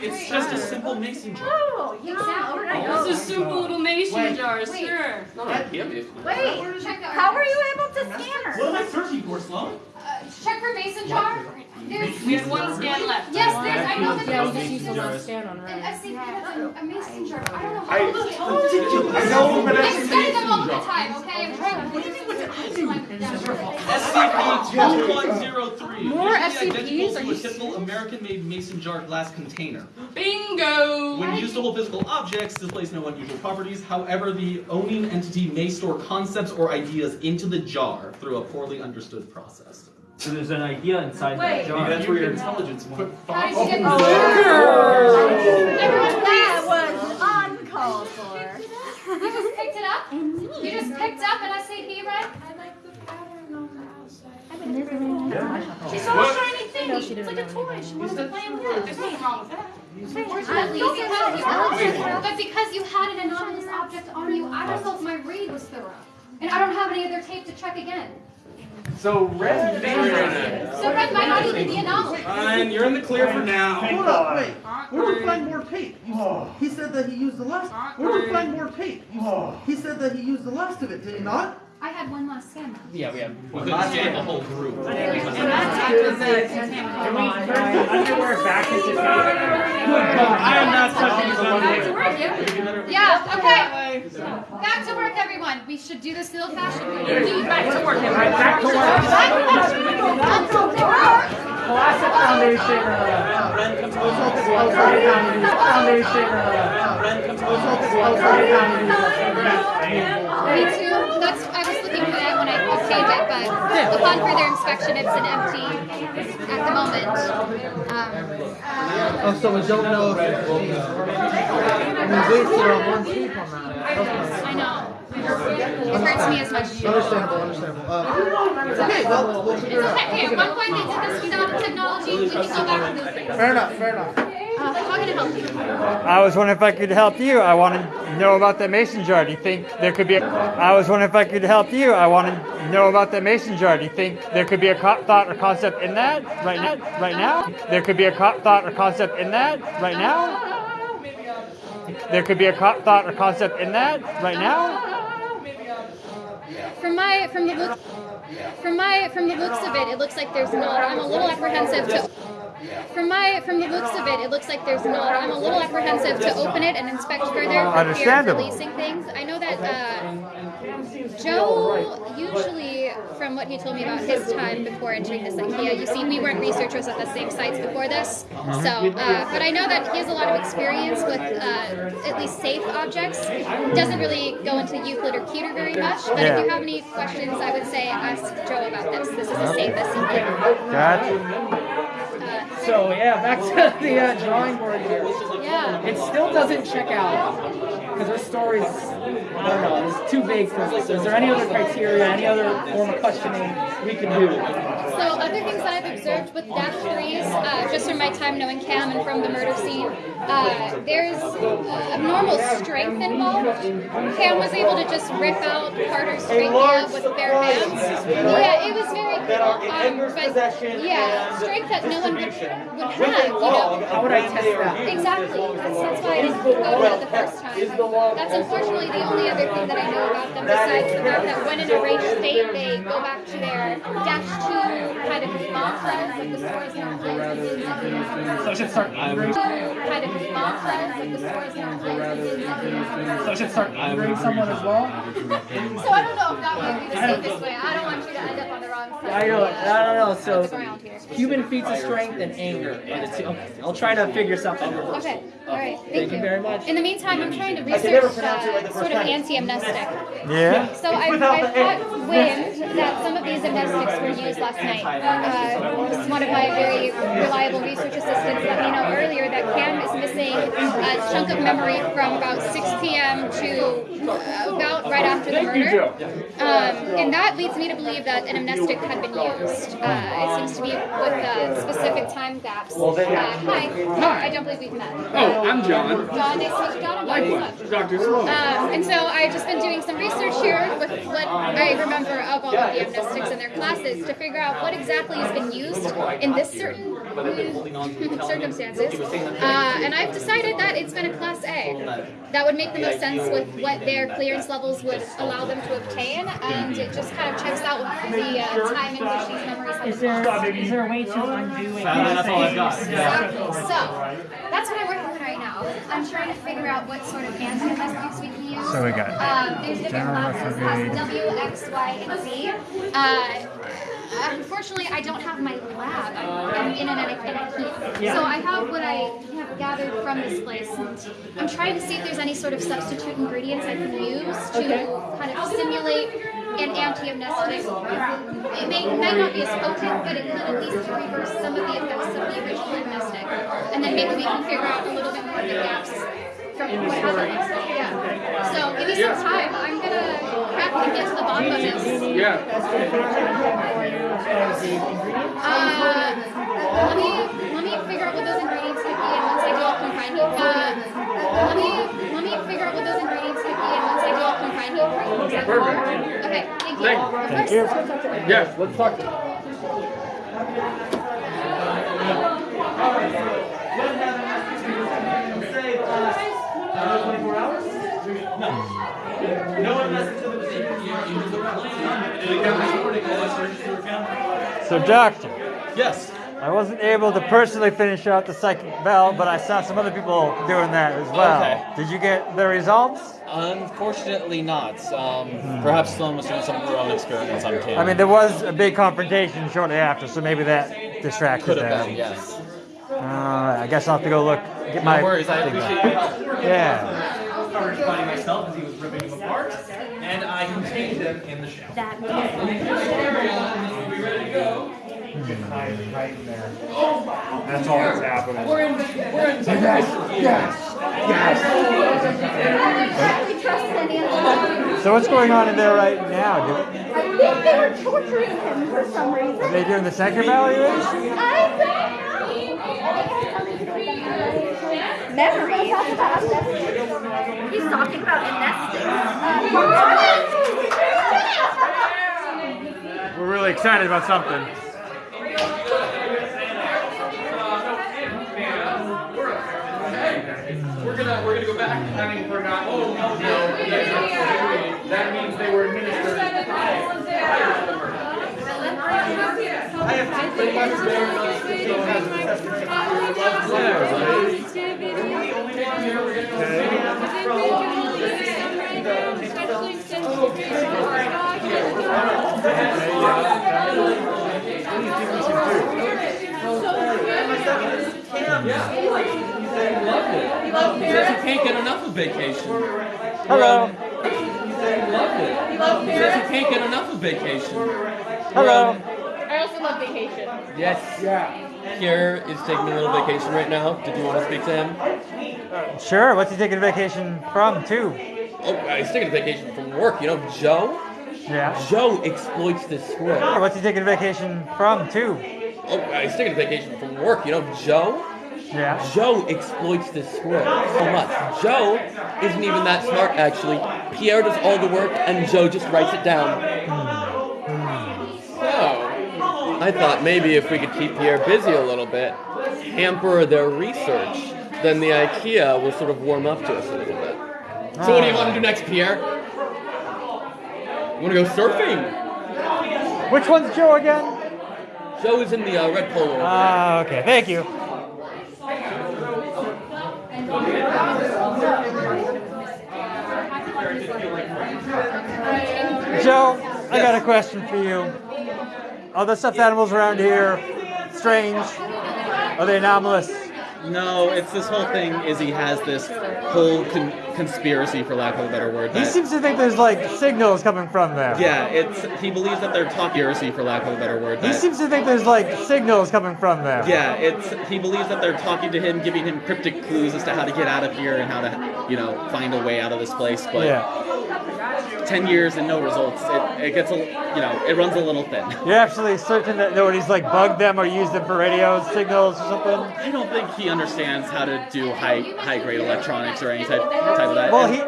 It's just a simple mason jar. Oh, yeah. This is simple little mason Wait. Wait. sure. Not an IKEA basically. Wait, Check the how were you able to scan her? What am I searching for, Sloan? Uh, check for mason jar. There's, We have one scan left. yes, there's, I know that Yeah, we there's just used the last scan on an her. SCP has a, a mason jar. I don't know I- how to look I know, but I'm it's studying them all the time, okay? I'm trying to SCP-2103. More usually SCPs? identical Are to you a typical American-made mason jar glass container. Bingo! When used to hold physical objects, displays no unusual properties. However, the owning entity may store concepts or ideas into the jar through a poorly understood process. So there's an idea inside Wait. Maybe that's where your intelligence went. How you get Oh, Everyone, That please. was uncalled for. You just picked it up? You just picked up an SCP, right? I like the pattern on the outside. She saw a shiny thing. No, she it's like a toy. anything. She wanted to play with it. There's nothing wrong with that. Unfortunately, because you, but because you had an anomalous object on you, I don't know if my read was thorough. And I don't have any other tape to check again. So red So Red might not even be anomalous. Fine, you're in the clear for now. Hold up, wait. Where do we find more tape? Oh. He said that he used the last. Where do we find more tape? Oh. He said that he used the last of it, did he not? I had one last scan. though. Yeah, we have. We could scan the whole group. Underwear back into I am not touching his underwear. Yeah, okay. Back to work, everyone. everyone, we should do this the old-fashioned way. Back to work. Back to work. Classic foundation. Uh, foundation. Uh, Me too. That's I was looking for that when I obtained it, but upon further inspection, it's an empty at the moment. Um, Oh, so we don't know if it's. I mean, wasted on one sleep on that. I know. It hurts me as much. Understandable, understandable. Uh, okay, well, we'll figure it It's out. okay. Hey, at one point they did this without technology. We can go back to those days. Fair enough, fair enough. I was wondering if I could help you. I want to know about that mason jar. Do you think there could be a... I was wondering if I could help you. I want to know about the mason jar. Do you think there could be a thought or concept in that right now? Right now? There could be a thought or concept in that right now? There could be a thought or concept in that right now? From my from the look from my from the looks of it, it looks like there's not. I'm a little apprehensive to. From my from the looks of it, it looks like there's not. I'm a little apprehensive to open it and inspect further for fear of Understandable. releasing things. I know that uh, Joe usually, from what he told me about his time before entering this IKEA, you see, we weren't researchers at the same sites before this. So, uh, but I know that he has a lot of experience with uh, at least safe objects. Doesn't really go into Euclid or Keter very much. But Yeah. if you have any questions, I would say ask Joe about this. This is the safest. Gotcha. So yeah, back to the uh, drawing board here. Yeah. It still doesn't check out because our story's I don't know, it's too vague for us. Is there any other criteria, any other form of questioning we can do? So other things that I've observed with Dash Threes, uh, just from my time knowing Cam and from the murder scene, uh, there's abnormal strength involved. Cam was able to just rip out Carter's trachea with bare hands. Yeah, it was very cool. Um, but yeah, strength that no one would, would have, you know. How would I test that? Exactly. That's, that's why I didn't go to it the first time. That's unfortunately the only other thing that I know about them, besides the fact that when in a rage state, they go back to their dash two kind of mantras, like the stores now closed. So I should start angering. Kind of mantras, like the stores now closed. So I should start angering someone as well. So I don't know if that would be the safest way. I don't want you to end up on the wrong side. I don't, I don't know. So ground human feats of strength and anger. are the Okay, I'll try to figure something out. Okay, all right, thank, Thank you very much. In the meantime, I'm trying to I can never research pronounce like uh, sort of anti-amnestic. Yeah. So I've, I've got wind that some of these amnestics were used last night. Uh, one of my very reliable research assistants let me know earlier that Cam is missing a chunk of memory from about 6 p.m. to uh, about right after the murder. Um, and that leads me to believe that an amnestic had been used. Uh, it seems to be with uh, specific time gaps. Uh, hi. I don't believe we've met. Oh, I'm John. John, nice to meet you, John. I'm Dr. Sloan. Um, and so I've just been doing some research here with what I remember of all of the amnestics in their classes to figure out what exactly has been used in this certain mm, circumstances. Uh, and I've decided that it's been a class A. That would make the most sense with what their clearance levels would allow them to obtain, and it just kind of checks out with the uh, time in which these memories have Is been lost. there, is there a way to undo it? that's all I've got. Exactly. So that's what I'm working on right now. I'm trying to figure out what sort of anti-amnestics we can use. So we got Um, there's different general classes, retrograde. class W, X, Y, and Z. Uh, unfortunately, I don't have my lab. I'm, in an IKEA. So I have what I have gathered from this place. And I'm trying to see if there's any sort of substitute ingredients I can use to kind of simulate an anti-amnestic. It may, might not be as potent, but it could at least reverse some of the effects of the original amnestic. And then maybe we can figure out a little bit more of the gaps from what happened last night. Yeah. So give me some time. I'm gonna crack and get to the bottom of this. Uh, let me let me figure out what those ingredients could be, and once I do, I'll come find you. Uh, let me let me figure out what those ingredients could be, and once I do, I'll come find you. Is that? Okay, thank you. Thank you. First- Yes, let's talk to him. So, doctor, Yes. I wasn't able to personally finish out the second bell, but I saw some other people doing that as well. Okay. Did you get the results? Unfortunately not. Um, Perhaps Sloan was doing some of her own experiments on Cam. I mean, there was a big confrontation shortly after, so maybe that distracted Could have them. been, yes. Alright, I guess I'll have to go look. Get No my worries, I thing appreciate back. you. Yeah. Started fighting myself as he was ripping them apart, and I contained them in the shower. That we ready to go? Hmm. That's all that's happening. We're in. We're in. Yes, We trust any. So what's going on in there right now? I think they were torturing him for some reason. Are they doing the second evaluation? Memories. He's talking about nesting. We're really excited about something. We're gonna we're gonna go back having forgotten. Oh no, that means they were administered. I have two letters there. So it has an assessment. He says he can't get enough of vacation. Hello. He says he can't get enough of vacation. Hello. I also love vacation. Yes. Yeah. Pierre is taking a little vacation right now. Did you want to speak to him? Sure. What's he taking a vacation from, too? Oh, uh, he's taking a vacation from work. You know, Joe? Yeah. Joe exploits this squirrel. Sure, What's he taking a vacation from, too? Oh, uh, he's taking a vacation from work. You know, Joe? Yeah. Joe exploits this squirrel so much. Joe isn't even that smart, actually. Pierre does all the work, and Joe just writes it down. So, I thought maybe if we could keep Pierre busy a little bit, hamper their research, then the IKEA will sort of warm up to us a little bit. So, what do you want to do next, Pierre? You want to go surfing? Which one's Joe again? Joe is in the uh, red polo. Ah, okay. Thank you. Joe, I got a question for you. Are the stuffed animals around here strange? Are they anomalous? No, it's this whole thing. Is he has this whole con- conspiracy, for lack of a better word. He seems to think there's like signals coming from them. yeah, it's he believes that they're talking heresy, for lack of a better word. He seems to think there's like signals coming from them. Yeah, it's he believes that they're talking to him, giving him cryptic clues as to how to get out of here and how to, you know, find a way out of this place. But Yeah. ten years and no results, it, it gets a, you know, it runs a little thin. You're absolutely certain that nobody's like bugged them or used them for radio signals or something? I don't think he understands how to do high high grade electronics or any type, type of that. Well, And he.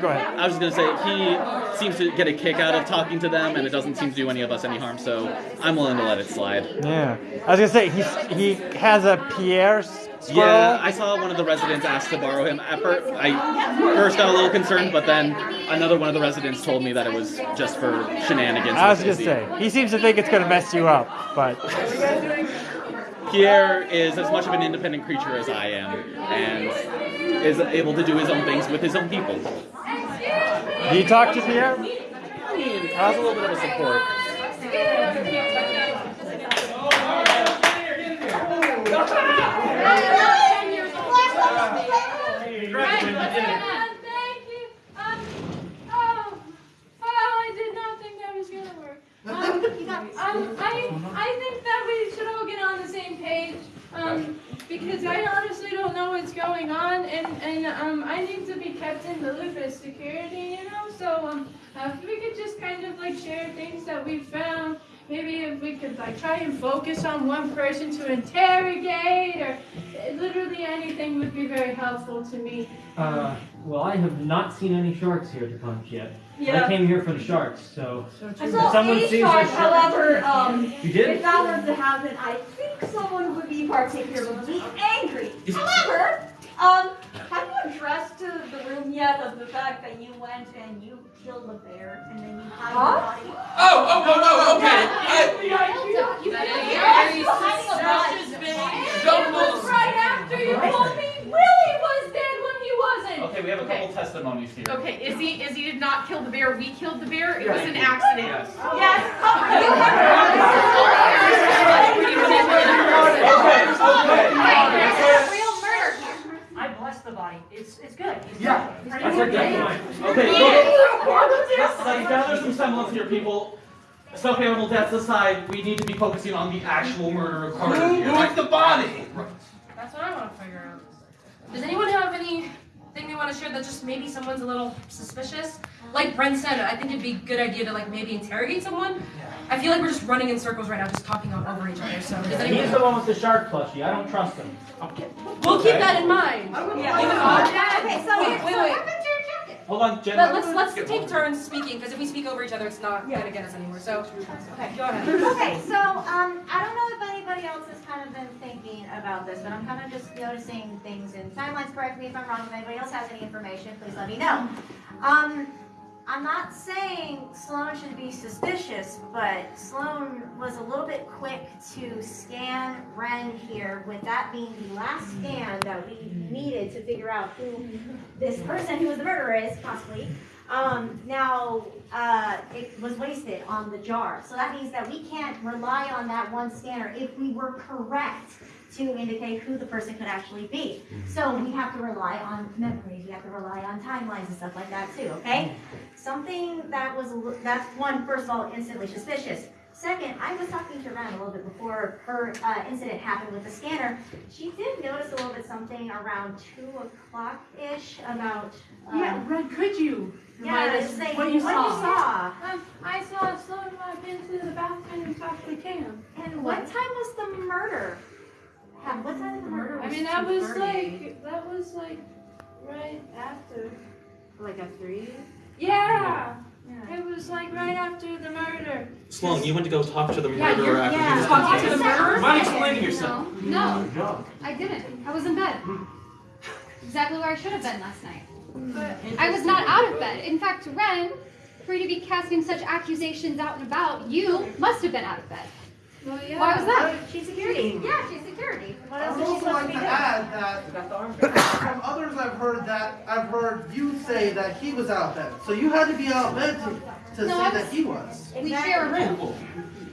Go ahead. I was just gonna say he seems to get a kick out of talking to them, and it doesn't seem to do any of us any harm. So I'm willing to let it slide. Yeah. I was gonna say he's he has a Pierre s- squirrel. Yeah, I saw one of the residents ask to borrow him. At first, I first got a little concerned, but then another one of the residents told me that it was just for shenanigans. I was with gonna say he seems to think it's gonna mess you up, but Pierre is as much of an independent creature as I am, and is able to do his own things with his own people. do you talk to Pierre? I mean, has a little bit of a support. Thank you. Um, oh, oh, I did not think that was gonna work. Um, um, I, I think that we should all get on the same page. Um, because I honestly don't know what's going on, and and um, I need to be kept in the loop as security, you know. So um, uh, if we could just kind of like share things that we found. Maybe if we could like try and focus on one person to interrogate, or literally anything would be very helpful to me. Uh, well, I have not seen any sharks here to punch yet. Yeah. I came here for the sharks, so. I saw someone a sees shark, however, um, you did? if that were to happen, I think someone would be particularly angry. However, um, have you addressed to the room yet of the fact that you went and you killed a bear and then you hid huh? the body? Oh, oh, oh, oh, okay. I, you that is very suspicious behavior. Right after you told me Willie was dead hiding a we have a couple Okay. testimonies here. Okay, Izzy, Izzy did not kill the bear. We killed the bear. It was an accident. Yes. Real murder here. I blessed the body. It's it's good. It's Yeah, good. that's a good point. Okay, so let's, let's gather some semblance here, people. Stuffed animal deaths aside, we need to be focusing on the actual murder of Carter Who here. moved the body? Right. That's what I want to figure out. Does anyone have anything they want to share that just maybe someone's a little suspicious? Like Brent said, I think it'd be a good idea to like maybe interrogate someone. I feel like we're just running in circles right now, just talking over each other. So does anyone? He's the one with the shark plushie. I don't trust him. We'll keep that in mind. Yeah, okay, so wait, wait, wait. Hold on, Jen. But let's let's take turns speaking because if we speak over each other, it's not gonna get us anywhere. So, okay, go ahead. Okay, so um, I don't know if anybody else has kind of been thinking about this, but I'm kind of just noticing things in timelines. Correct me if I'm wrong. If anybody else has any information, please let me know. Um, I'm not saying Sloan should be suspicious, but Sloan was a little bit quick to scan Ren here, with that being the last scan that we needed to figure out who this person who was the murderer is, possibly. Um, now, uh, it was wasted on the jar, so that means that we can't rely on that one scanner if we were correct to indicate who the person could actually be. So we have to rely on memories, we have to rely on timelines and stuff like that too, okay? Something that was, that's one, first of all, instantly suspicious. Second, I was talking to Ren a little bit before her uh, incident happened with the scanner. She did notice a little bit something around two o'clock-ish about. um, Yeah, Ren, could you Yeah, us it's like, what you what saw? you saw. Um, I saw Sloan walk into the bathroom and talk to Cam. And what time was the murder? Ha- What time did the murder? I mean, that was like, that was like right after. Like at three. Yeah. It was like right after the murder. Sloan, you went to go talk to the Yeah, murderer you're- after yeah. he was Talking convicted. to the murderer? Mind explaining yourself? No, no, I didn't. I was in bed. Exactly where I should have been last night. But I was not out of bed. In fact, Ren, for you to be casting such accusations out and about, you must have been out of bed. Well, yeah. Why was that? She's security. Yeah, she's security. What else I'd is she also supposed like to to be add that from others I've heard that I've heard you say that he was out of bed. So you had to be out of bed to, to No, say I that was- he was. We share a room.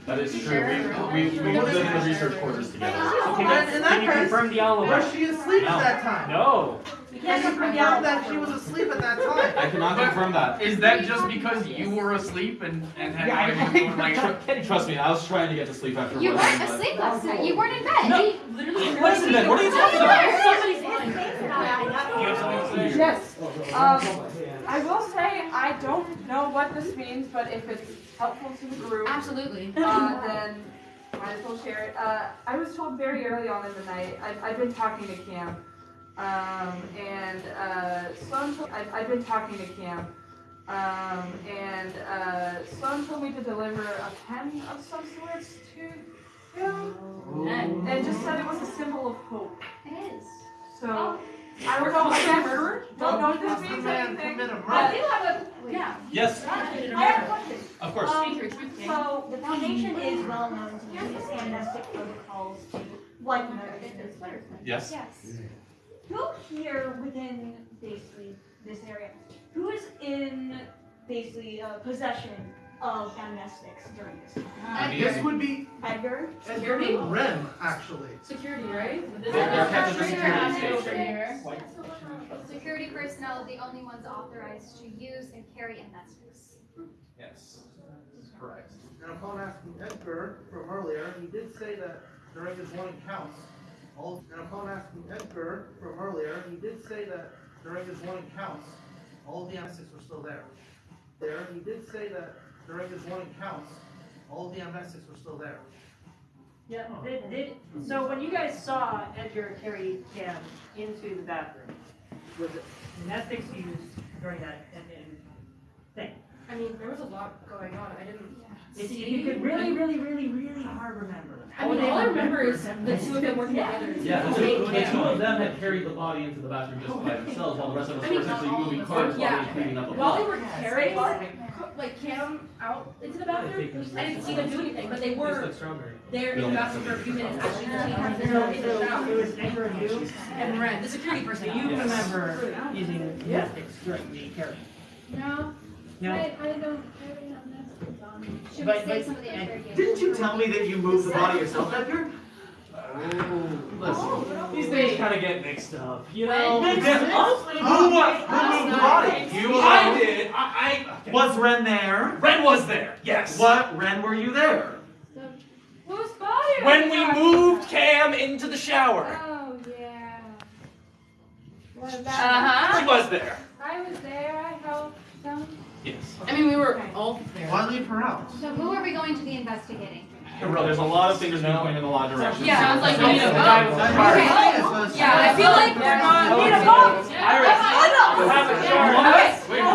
That is true. We, we, we lived in the research quarters together. Okay, then in that Can you case, confirm the alibi? was she asleep No. at that time? No. Can you confirm that she was asleep at that time? I cannot confirm that. Is that just because you were asleep and, and had Yeah, not been doing like Tr- Trust me, I was trying to get to sleep after You weren't but- asleep last night. You weren't in bed. No. You- What is in bed? What are you talking about? Somebody's lying. You have something to say? Yes. Um, I will say I don't know what this means, but if it's helpful to the group, Absolutely. uh, then might as well share it. Uh, I was told very early on in the night. I've, I've been talking to Cam, um, and uh, Sloan. Told, I've, I've been talking to Cam, um, and uh, Sloan told me to deliver a pen of some sorts to him, and, and just said it was a symbol of hope. It is. So. I don't know, again, don't know if this means anything, I but do have a, yeah. Yes. I have a question. Of course. Um, so the foundation is well known to use standardistic protocols to like this letter. Yes. Yes. Who here within basically this area, who is in basically uh, possession of amnestics during this time? This would be Edgar? Security? Rem actually. Security, right? They're- they're kept in the security. Security personnel are the only ones authorized to use and carry amnestics. Yes. Correct. And upon asking Edgar from earlier, he did say that during his morning counts, all, and upon asking Edgar from earlier, he did say that during his morning counts, all of the amnestics were still there. There, he did say that during his morning counts, all of the amnestics were still there. Yeah, did, did, so when you guys saw Edgar carry Cam into the bathroom, was it amnestics used during that and, and thing? I mean, there was a lot going on. I didn't. If you, if you could really, really, really, really hard remember. I mean, all I remember is the two of them working together. Yeah, the two, the two of them had carried the body into the bathroom just by themselves, while the rest of us were mean, essentially moving cars while yeah. they were cleaning up the body. While they blood. were carrying, like Cam out into the bathroom. I didn't see them do anything, but they were there in the bathroom for a few minutes actually detained in the- in the bathroom. It was Edgar and you, And Ren, the security person. you remember using amnestics during the carry. No. No. I, I don't, I don't have Netflix on. Should But- say but- some of the interrogation? Didn't you tell me that you moved the body yourself, Edgar? Oh, Listen, these things kind of get mixed up, you know? Who did- honestly, who wa- who moved the body? You I alone? did. I, I Was Ren there? Ren was there. Yes. What Ren were you there? Whose body? When we talking moved Cam into the shower, Oh, yeah. What about Uh-huh. she was there. I was there, I helped them. Yes. I mean, we were all there. Why leave her out? So who are we going to be investigating? There's a lot of things going in a lot of directions. Yeah, sounds like we need a vote. Okay. Yeah, I feel like we're not. Oh, need a vote. Iris. You have a chart. Wait.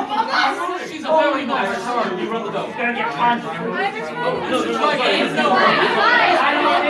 She's a very oh, nice charge. You run the vote. Gonna get punched. No, there's no way. There's no way. I don't know.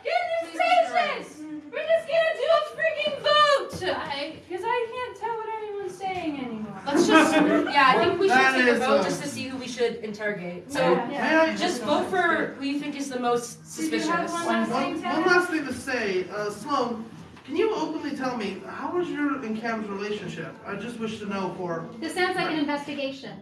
Goodness gracious! We're just gonna do a freaking vote! I, cause I can't tell what anyone's saying anymore. Let's just, yeah, I think we should take a vote uh, just to see who we should interrogate. So, Yeah. May I just vote for who you think is the most Did you have suspicious. one One, last thing, one last thing to say, uh, Sloan, can you openly tell me, how was your and Cam's relationship? I just wish to know for. This sounds like an investigation,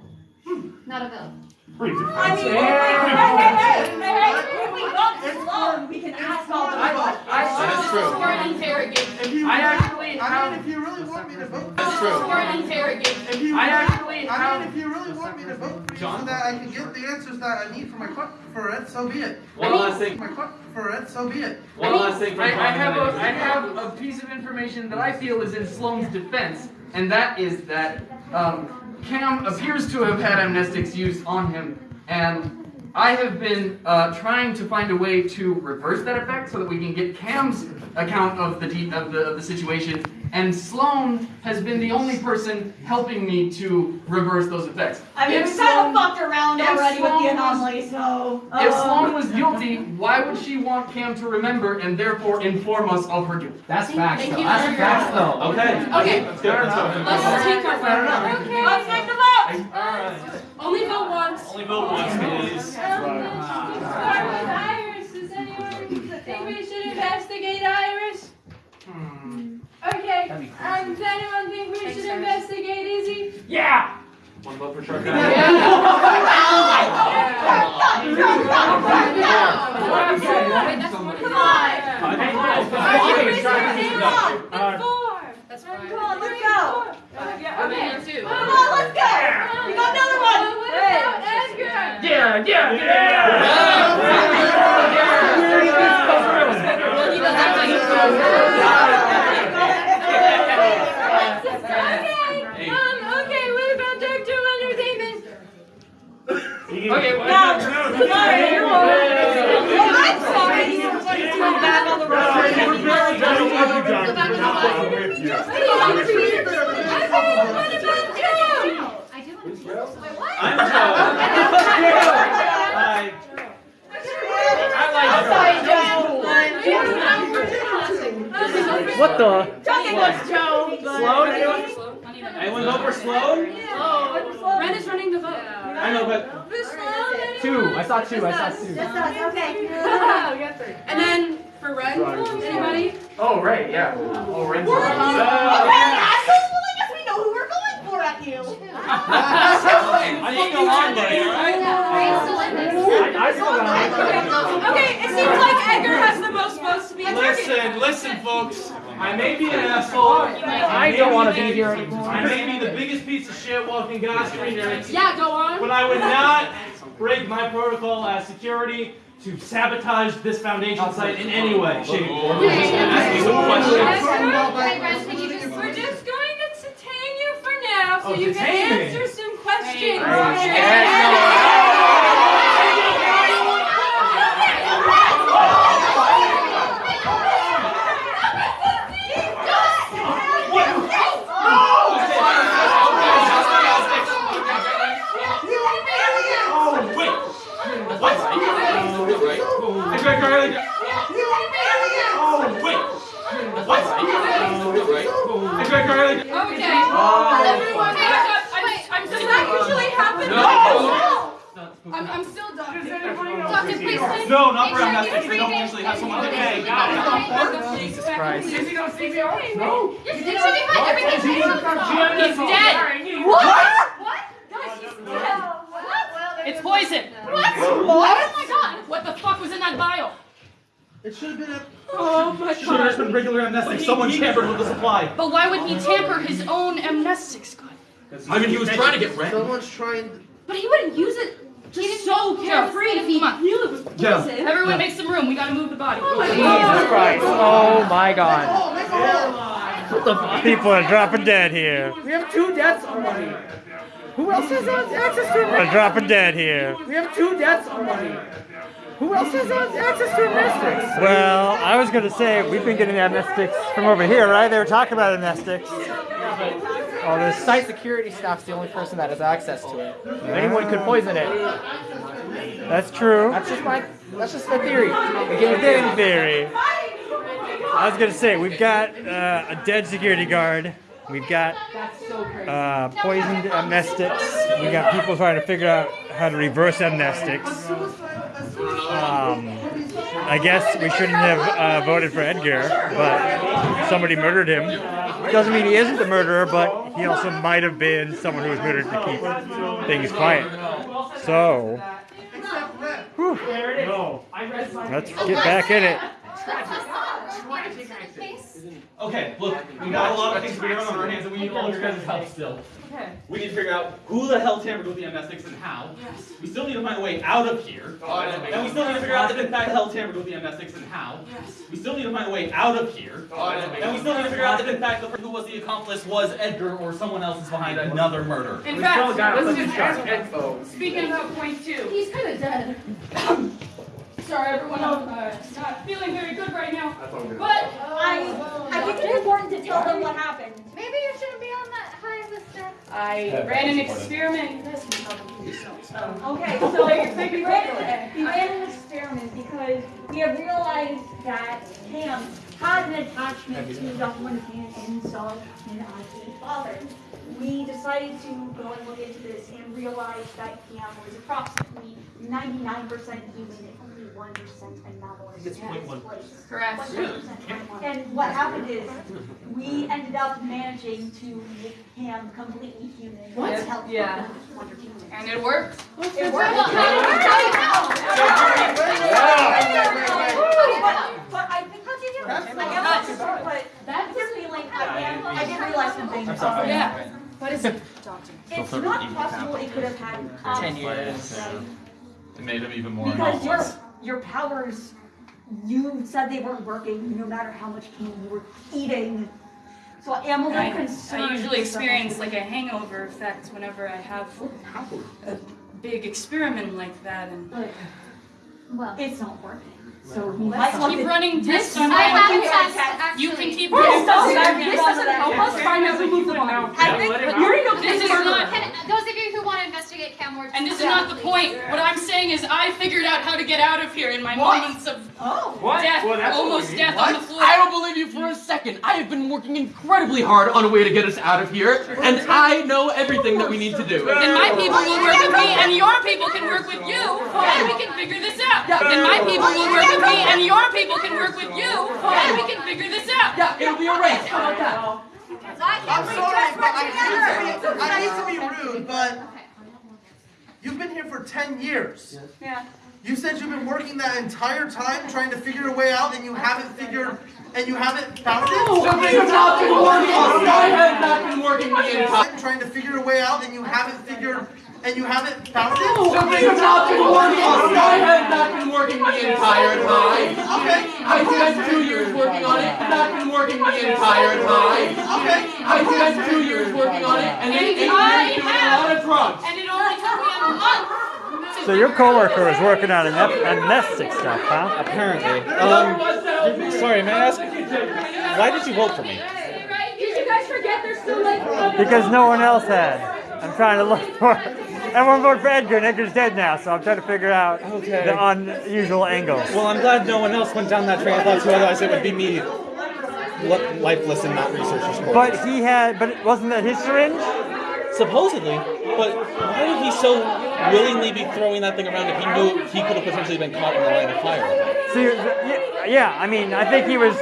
not a vote. I mean, hey, hey, hey, hey, hey, if we got this long, we can ask all the questions. That is true. For an interrogation. You, I actually I mean, if you really want me to vote. That's true. For an interrogation. I actually I mean, if you really want me to vote for you so that I can get the answers that I need for my question for it, so be it. One last thing. My question for it, so be it. One last thing. I, I have a, I have a piece of information that I feel is in Sloane's defense, and that is that um, Cam appears to have had amnestics used on him, and I have been uh, trying to find a way to reverse that effect so that we can get Cam's account of the of the of the situation, and Sloane has been the only person helping me to reverse those effects. I mean, If we kind of fucked around if already with Sloane the was- anomaly, so. If uh, Sloane was guilty, why would she want Cam to remember and therefore inform us of her guilt? That's facts, Thank though. That's for facts, though. Okay. Okay. Let's go. Let's go. Let's take our vote. Okay. Let's take the vote. Alright. Only vote once. Only vote once, please. Um, Okay, That'd um, does anyone think we should investigate Izzy? Yeah! One vote for Shark Wait, that's one. Come on. And four. That's Come fine. on, let's go. Yeah, okay. Two. Come on, let's go. We got another one. What about Edgar? Yeah, yeah, yeah! Well, he does act like he's Okay, um, okay, what about Dr. Leonard Damon? Okay, well, No, no, sorry, you're wrong. Well, I'm sorry. We're back on the road. We're very done with you, Doctor. We're not done with you. Okay, what? About Joe? I do want to see this. Wait, what? I'm Joe. Hi. What the? Talking was Joe. Sloan? Anyone vote for Sloan? Ren is running the vote. I know, but Miss Sloan, anyone? Two. I saw two. I saw two. Just us, okay. And then for Ren, anybody? Oh, right, yeah. Oh, Ren's We're okay, assholes. Well, I guess we know who we're going for at you. I didn't go on there, alright? Ray's still in this. I still got Okay, it seems like Edgar has the most votes to be. Listen, listen, folks. I may be an asshole. I don't want to be here anymore. I may be the biggest piece of shit walking God's green earth, Yeah, go on. but I would not break my protocol as security to sabotage this foundation site in any way, shape, or form. Ask me some questions. Now so Oh, you can answer some questions. Oh, wait. What? Edgar Garland. Oh, wait. What? Edgar Garland. Okay. No, not for Make sure amnestics. you They don't read it. usually have someone Make okay. sure you Jesus Christ. Is he gonna CPR? No. You're you should be fine. Everything's He's fine. He's dead. What? It's poison. What? Oh my god. What the fuck was in that vial? It should have been a. Oh my Should have just been regular amnestics. Someone tampered with the supply. But why would he tamper his own amnestics gun? I mean, he was trying to get rent. Someone's trying. But he wouldn't use it just so carefree if he knew it was poison. Yeah. Everyone make some room. We gotta move the body. Oh Jesus Christ. Oh my god. People are dropping dead here. We have two deaths already. Who else has access to Are dropping dead here. We have two deaths already. Who else has access to amnestics? Well, I was going to say, we've been getting amnestics from over here, right? They were talking about amnestics. This. Site security staff's the only person that has access to it. Anyone could poison it. That's true. That's just my. That's just my theory. In theory. I was going to say, we've got uh, a dead security guard. We've got uh, poisoned amnestics. We've got people trying to figure out how to reverse amnestics. Um, I guess we shouldn't have uh, voted for Edgar, but somebody murdered him. Doesn't mean he isn't the murderer, but he also might have been someone who was murdered to keep things quiet. So, whew, let's get back in it. Okay, look, we got a lot of things to figure on our hands, and we need all your guys' help still. Okay. We need to figure out who the hell tampered with the amnestics and how. Yes. We still need to find a way out of here. Oh, And we still need to figure out if in fact hell tampered with the amnestics and how. Yes. We still need to find a way out of here. Oh, And we still need to figure out if in fact the person who was the accomplice was Edgar or someone else is behind another murder. In fact, let's just ask Speaking about point two. He's kind of dead. Sorry, everyone. I'm uh, not feeling very good right now. But I, I think it's important to tell them what happened. Maybe you shouldn't be on that high list. Of... I ran an experiment. You guys can probably so. Okay, so we ran, we ran an experiment because we have realized that Cam had an attachment to the one hand inside in IC's father. We decided to go and look into this and realize that Cam was approximately 99% human and only 1% anomalous in his place. Correct. And what happened is, we ended up managing to make him completely human. What? with help Yeah. Wonder Team. And it worked. It Well, worked. how did But but I think that's it. I guess that's but that's the feeling I am. I did realize something. I'm sorry. Yeah. What is it? It's not possible it could have had um, Ten years. right? It made him even more Because your anomalous. Your powers, you said they weren't working no matter how much cane you were eating. So I am a little I, concerned. I usually with the whole experience like a hangover effect whenever I have a big experiment like that. And Well, it's not working. So we let's might keep to- running This I have random a test, You can keep This running doesn't- tests. this doesn't help us find out who moved the body. I think Let it go. you're no This this is is not. Those of you who want to investigate Cam Ward, And this is not the point. What I'm saying is I figured out how to get out of here in my moments of Oh. death, Well, that's what almost we death need. on the What? floor. I don't believe you for a second. I have been working incredibly hard on a way to get us out of here, and I know everything that we need to do. Then my people will work with me, and your people can work with you, and we can figure this out. Then my people will work with me, and your people can work with you, and we can figure this out. Yeah, it'll be a race. How about that? I'm sorry, but I hate to be, I hate to be rude, but you've been here for 10 years. Yeah. You said you've been working that entire time trying to figure a way out and you haven't figured, and you haven't found it? Something has not been working. I have not been working the entire. time Trying to figure a way out and you haven't figured, and you haven't found it? Something has not been working. I have not been working the entire time. Okay. I spent two years working on it, not been working the entire time. Okay. I spent two years working on it, and then And eight I years doing a have. lot of drugs. And it only took me a month. So your coworker is working on amne- amnestic stuff, huh? Apparently. Um, sorry, may I ask, why did you vote for me? Did you guys forget there's still like Because no one else had. I'm trying to look for. Everyone voted for Edgar, and Edgar's dead now, so I'm trying to figure out Okay. the unusual angles. Well, I'm glad no one else went down that train of thought too, otherwise it would be me lifeless and not researcher's corpse. But he had, but wasn't that his syringe? Supposedly. But why would he so willingly be throwing that thing around if he knew he could have potentially been caught in the line of fire? See, yeah, yeah, I mean, I think he was.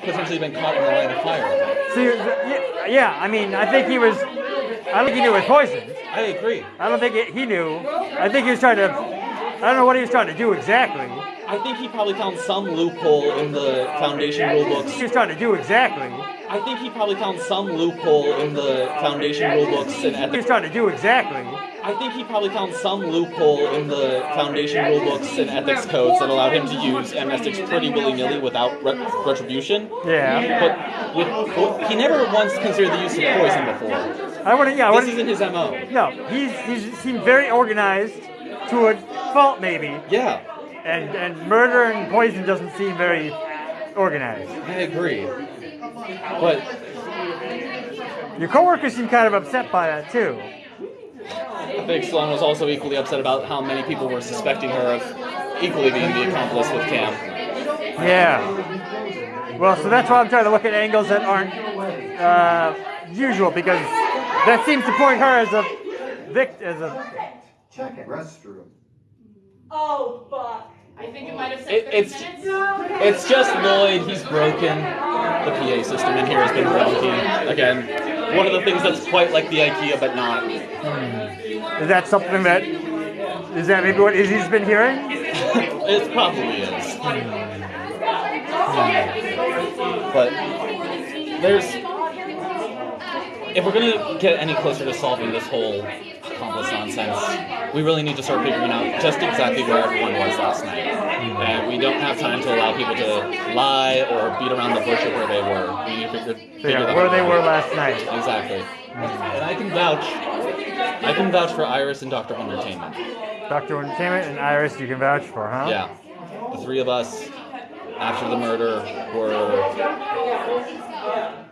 Potentially been caught in the line of fire. See, yeah, yeah, I mean, I think he was. I don't think he knew it was poison. I agree. I don't think it, he knew. I think he was trying to. I don't know what he was trying to do exactly. I think he probably found some loophole in the Foundation rulebooks. He was trying to do exactly. I think he probably found some loophole in the Foundation rulebooks and He was ethics. trying to do exactly. I think he probably found some loophole in the Foundation rulebooks and ethics codes that allowed him to use amnestics pretty willy-nilly without re- retribution. Yeah. But with, he never once considered the use of poison before. I wouldn't. Yeah, I This wouldn't. isn't his MO. No, he's he's seemed very organized to a fault, maybe. Yeah. And and murder and poison doesn't seem very organized. I agree. But Your coworkers seem kind of upset by that too. I think Sloan was also equally upset about how many people were suspecting her of equally being the accomplice with Cam. Yeah. Well, so that's why I'm trying to look at angles that aren't uh, usual because that seems to point her as a victim, as a. Check it. Restroom. Oh, fuck. I think it might have said It, it's it's just Lloyd. He's broken. The PA system in here has been broken. Again, one of the things that's quite like the IKEA, but not. Hmm. Is that something that? Is that maybe what Izzy's been hearing? it probably is. Hmm. But there's if we're gonna get any closer to solving this whole nonsense, we really need to start figuring out just exactly where everyone was last night. And we don't have time to allow people to lie or beat around the bush of where they were. We need to figure, figure Yeah, where out. they were last night. Exactly. And I can vouch. I can vouch for Iris and Doctor Wondertainment. Doctor Wondertainment and Iris, you can vouch for, huh? Yeah. The three of us, after the murder, were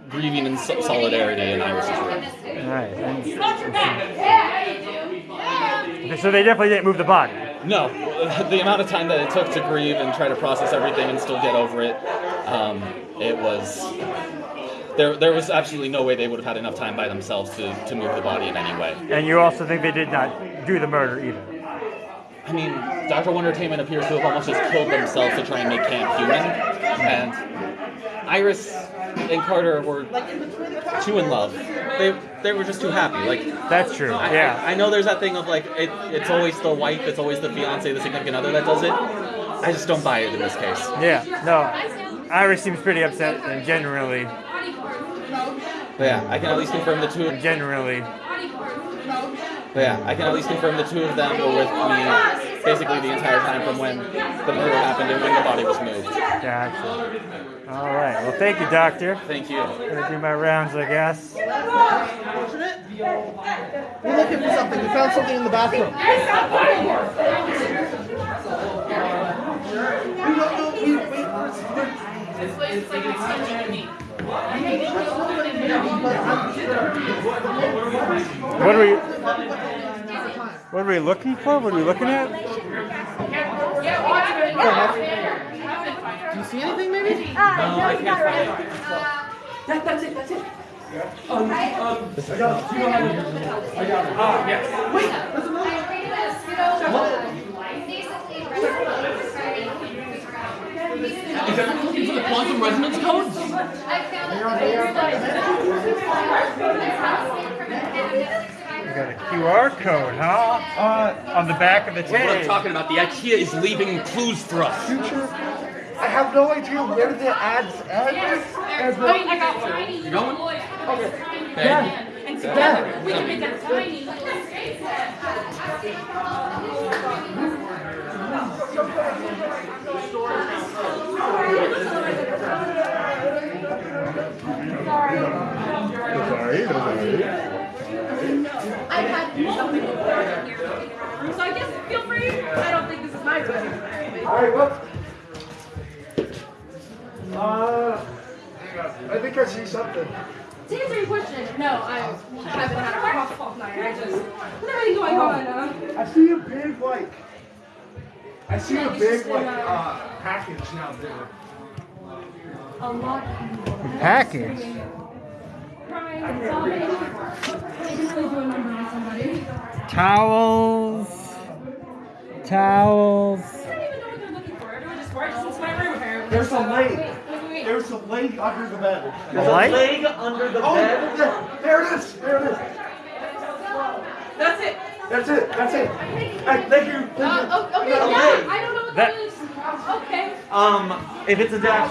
grieving in solidarity in Iris's room. Right. and- Okay, so they definitely didn't move the body. No, the amount of time that it took to grieve and try to process everything and still get over it, um, it was. There, there was absolutely no way they would have had enough time by themselves to, to move the body in any way. And you also think they did not do the murder either. I mean, Dr. Wondertainment appears to have almost just killed themselves to try and make Cam human. And Iris and Carter were too in love. They they were just too happy. Like That's true. I, yeah. I, I know there's that thing of like it, it's always the wife, it's always the fiance, the significant other that does it. I just don't buy it in this case. Yeah. No. Iris seems pretty upset and generally. Yeah, I can at least confirm the two. Generally. But yeah, I can at least confirm the two of them were with me basically the entire time from when the murder happened and when the body was moved. Gotcha. All right. Well, thank you, doctor. Thank you. Gonna do my rounds, I guess. We're looking for something. We found something in the bathroom. We don't know. We, we, This place like an extension of me. What are we? What are we looking for? What are we looking at? Do you see anything, maybe? Uh, no, he's not ready. That, that's it, that's it. Um, um, I got it. You don't it. I got it. Ah, yes. Wait, there's another. Is everyone looking for the quantum resonance codes? We got a QR code, huh? Uh, on the back of the That's what I'm talking about. The IKEA is leaving clues for us. Future. I have no idea where the ads end. And the- I got tiny You going? little. Okay. Yeah. And together, we can make a tiny little Sorry, sorry. I had something in here, so I guess feel free. I don't think this is my room. Alright, well. Uh, I think I see something. To answer your question, no, I haven't had a rough night. I just with everything going on. Uh, I see a big like. I see Yeah, a big like uh, uh, package now there. a lot of people. Package. Crying and sobbing. I can really do a number on somebody. Towels. Towels. There's a leg. There's a leg under the bed. There's A leg? a leg under the Oh, bed. There, there it is. There it is. That's it. That's it. That's it. Hey, thank you. Thank you. Uh, okay, Got yeah. I don't know what That- that is. Okay. Um, if it's a dash.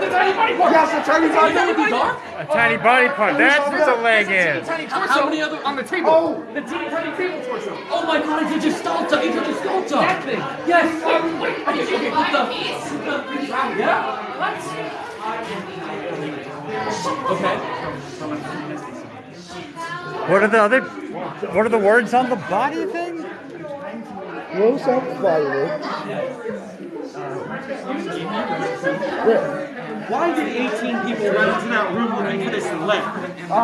The tiny body part. Yes, the tiny body You know what these? A tiny body part. That's what the leg is. Tiny torso. How many other on the table? Oh. The teeny tiny table torso. Oh my god, it's a gestalta! It's a gestalta! That thing. Yes. Um, wait. Okay. Okay. Put the. Yeah. What are the other? What are the words on the body thing? Rose up violet. Why did 18 people run into that room looking for this leg? Uh,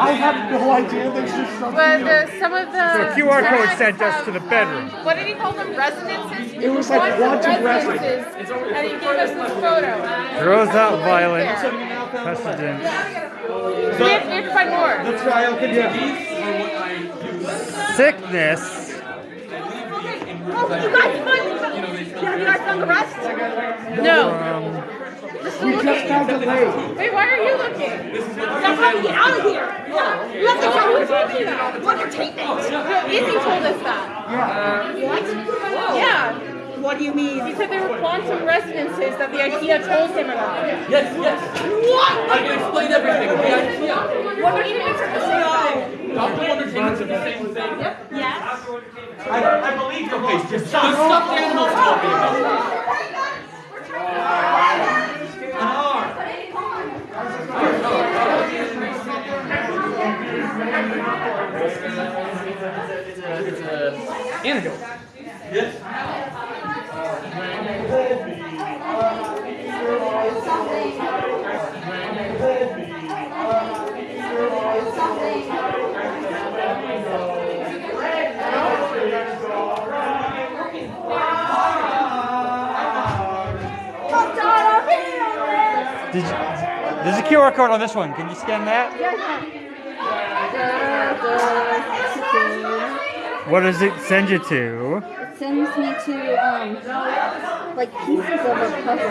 I have no idea. There's just something. But uh, some of the. So QR code sent us to the bedroom. What did he call them? Residences? It was like Quantum quantum residences. And he gave us this photo. Throws out Right violent there. precedent. We have, we have to find more. The trial continues. Sickness. Oh, you guys have you guys the rest? No. Um, We just found the leg. Wait, why are you looking? That's how we get out of here. Yeah, you have to tell Who me told you that? What is. Izzy told us that. What? Yeah. What do you mean? He said there were quantum residences that the IKEA told him about. Yes, yes! What? I can explain everything. The idea. What are you doing? Dr. Wondertainment said the same thing. Yes. I, I believe your Okay, face. just the stuffed animals told me about it. An Did you, there's a QR code on this one. Can you scan that? What does it send you to? It sends me to um like pieces of a puzzle.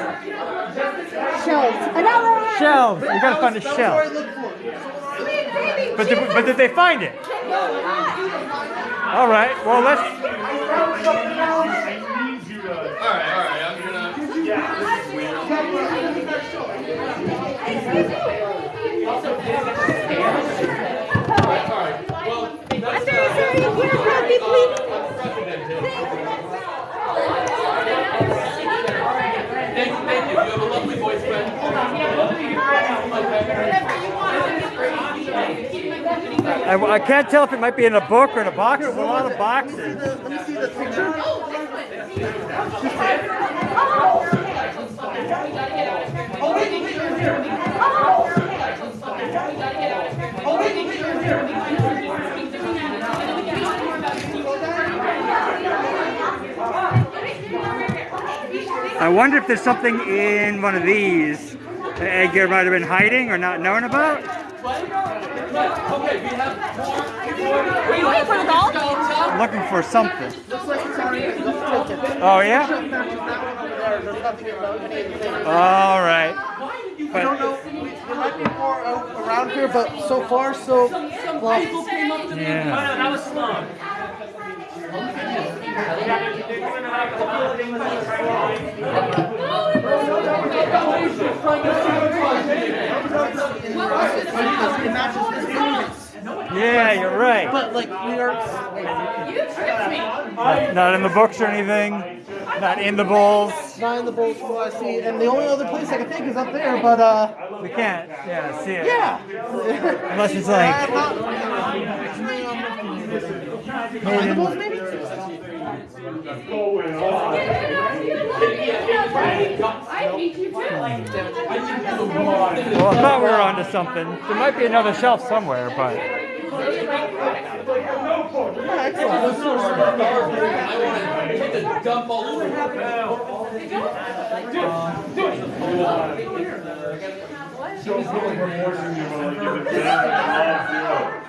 Shelves. Another. Shelves. You gotta find a shelf. But did, but did they find it? All right. Well, let's. Alright, alright, I'm gonna. This is weird. Alright, alright. Well, that's. Thank you, thank you. You have a lovely voice, friend. I, I can't tell if it might be in a book or in a box. There's a lot of boxes. Let me see the picture. Oh, wait, wait, here. Oh, wait, wait, you're here. I wonder if there's something in one of these that Edgar might have been hiding or not knowing about. Okay, we have more. Are you looking for the doll? Looking for something. Looks like it's on here. Let's take it. Oh yeah. That one over there. There's nothing in those. All right. I don't know. There might be more out around here, but so far, so well. Yeah. that was slow. Yeah, you're right. But like we are. Not, not in the books or anything. Not in the bowls. Not in the bowls from what I see, and the only other place I can think is up there, but uh. We can't. Yeah, see it. Yeah. Unless it's like. not- Behind the bowls, maybe. I hate you too. Well, I thought we were onto something. There might be another shelf somewhere, but. Dump all over. Alright, alright. I'll get married. So I'm kind of confused about what's happening right now. We need to find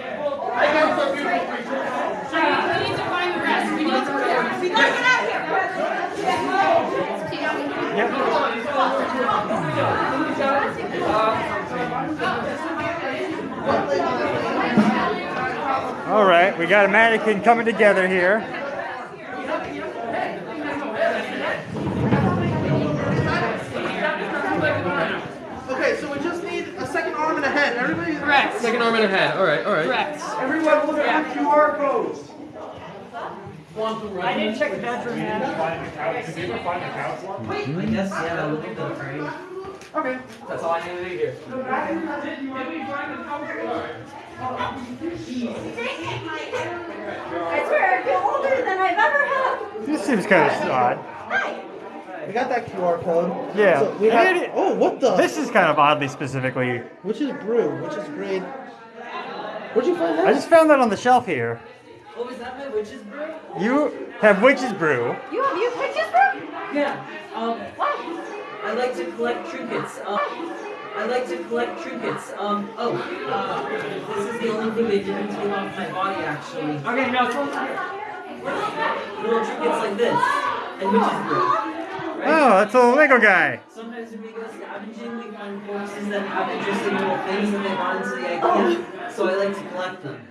All right, we got a mannequin coming together here. Okay, so we just need a second arm and a head. Everybody. Correct. Second arm and a head. All right, all right. Correct. Everyone, look at the QR codes. I didn't check the bedroom yet. Did you ever find the couch one? I guess, yeah, look at the frame. Okay. That's all I need to hear. I swear, I feel older than I've ever had. This seems kind of odd. We got that QR code. Yeah. So we have, it- oh, what the? This is kind of oddly specifically. Which is brew? Which is grade? Where'd you find that? I just found that on the shelf here. What was that, my witch's brew? You have witch's brew. You have you pictures, bro? Yeah. Um, what? I like to collect trinkets. Um, I like to collect trinkets. Um, oh, uh, this is the only thing they didn't take off my body, actually. Okay, no, it's Little trinkets like this, and witch's brew. Oh, that's a Lego guy. Sometimes when we go scavenging, we find corpses that have interesting little things that they brought into the IKEA, so I like to collect them.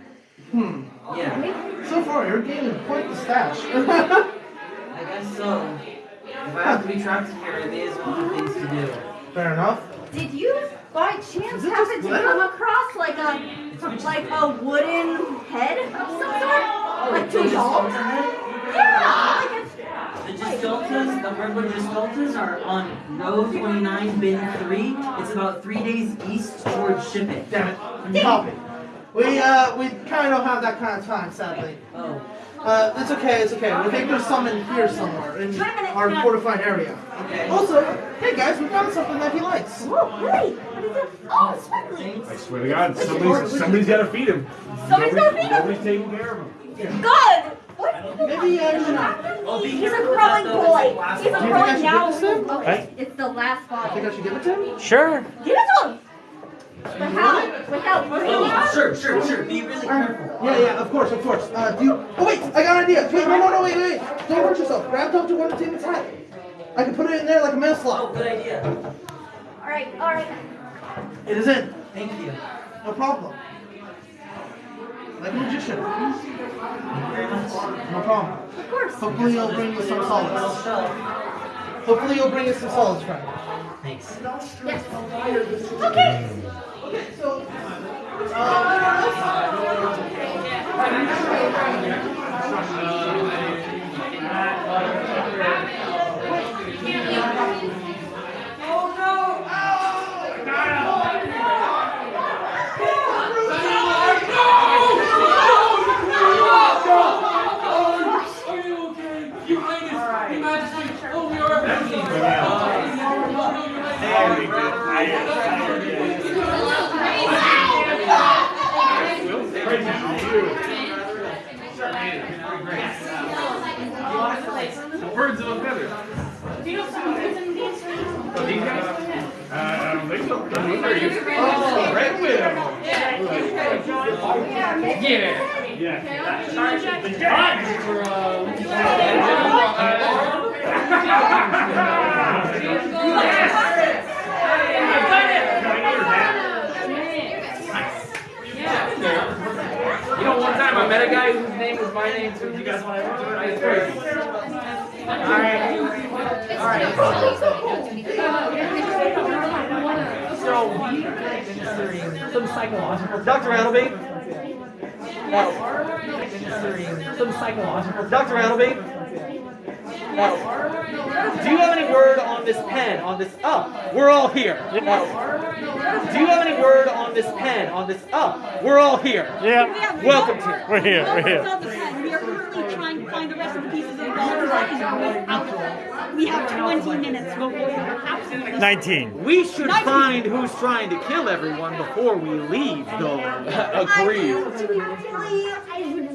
Hmm. Yeah. So far, you're gaining quite the stash. I guess so. If I have to be trapped in here, it is one of the things to do. Fair enough. Did you by chance happen to come across like a like a wooden head of some sort? Like two dolls? Yeah, like it's The Gisteltas, the hardwood Gisteltas are on row 29, bin 3. It's about three days east towards shipping. Damn it. Copy. We uh we kind of don't have that kind of time, sadly. Oh. Uh, it's okay, it's okay. We think there's some in here somewhere in our fortified area. Okay. Also, hey guys, we found something that he likes. Oh, really? What is it? Oh, sparkly. I swear to God, somebody's, somebody's got to feed him. Somebody's gotta feed him? Nobody's taking care of him. Good. What? Maybe uh, you Oh, be He's a careful with crawling that, though. Boy. He's a Do you think I crawling should now. give this to him? Okay, it's the last I think I bottle. should give it to him. Sure. Give it to him. Without, without bringing Oh, it sure, sure, sure. Be really careful. Yeah, yeah, of course, of course. Uh, do you... Oh wait, I got an idea. Wait, no, no, no, wait, wait. Don't hurt yourself. Grab Dr. Wonder Tate's hat. I can put it in there like a mail Oh, slot. good idea. All right, all right. It is in. Thank you. No problem. Like a magician. No problem. Of course. Hopefully you'll bring us some solace. Hopefully you'll bring us some solace, friend. Thanks. Yes. Okay. Okay, so... Are you okay? Your Highness, Your Majesty, oh, we are everything. Birds of a feather. Oh, these guys? Uh, I don't think so. Are you? Oh, Red Widow. Yeah. Yeah. The judge. You know, one time I met a guy whose name was my name too. You guys want to do it? It's crazy. Alright. Alright. So, we some psychological. Dr. Annalby? Administering some psychological. Dr. Annalby? Do you have any word on this pen? On this. Oh, we're all here. Do you have any word on this pen? On this. Oh, we're all here. Yeah. Welcome to. We're here. We're here. We are currently trying to find the rest of the pieces of the puzzle. We have 20 minutes before we have to. 19. We should find who's trying to kill everyone before we leave, though. Agreed. I.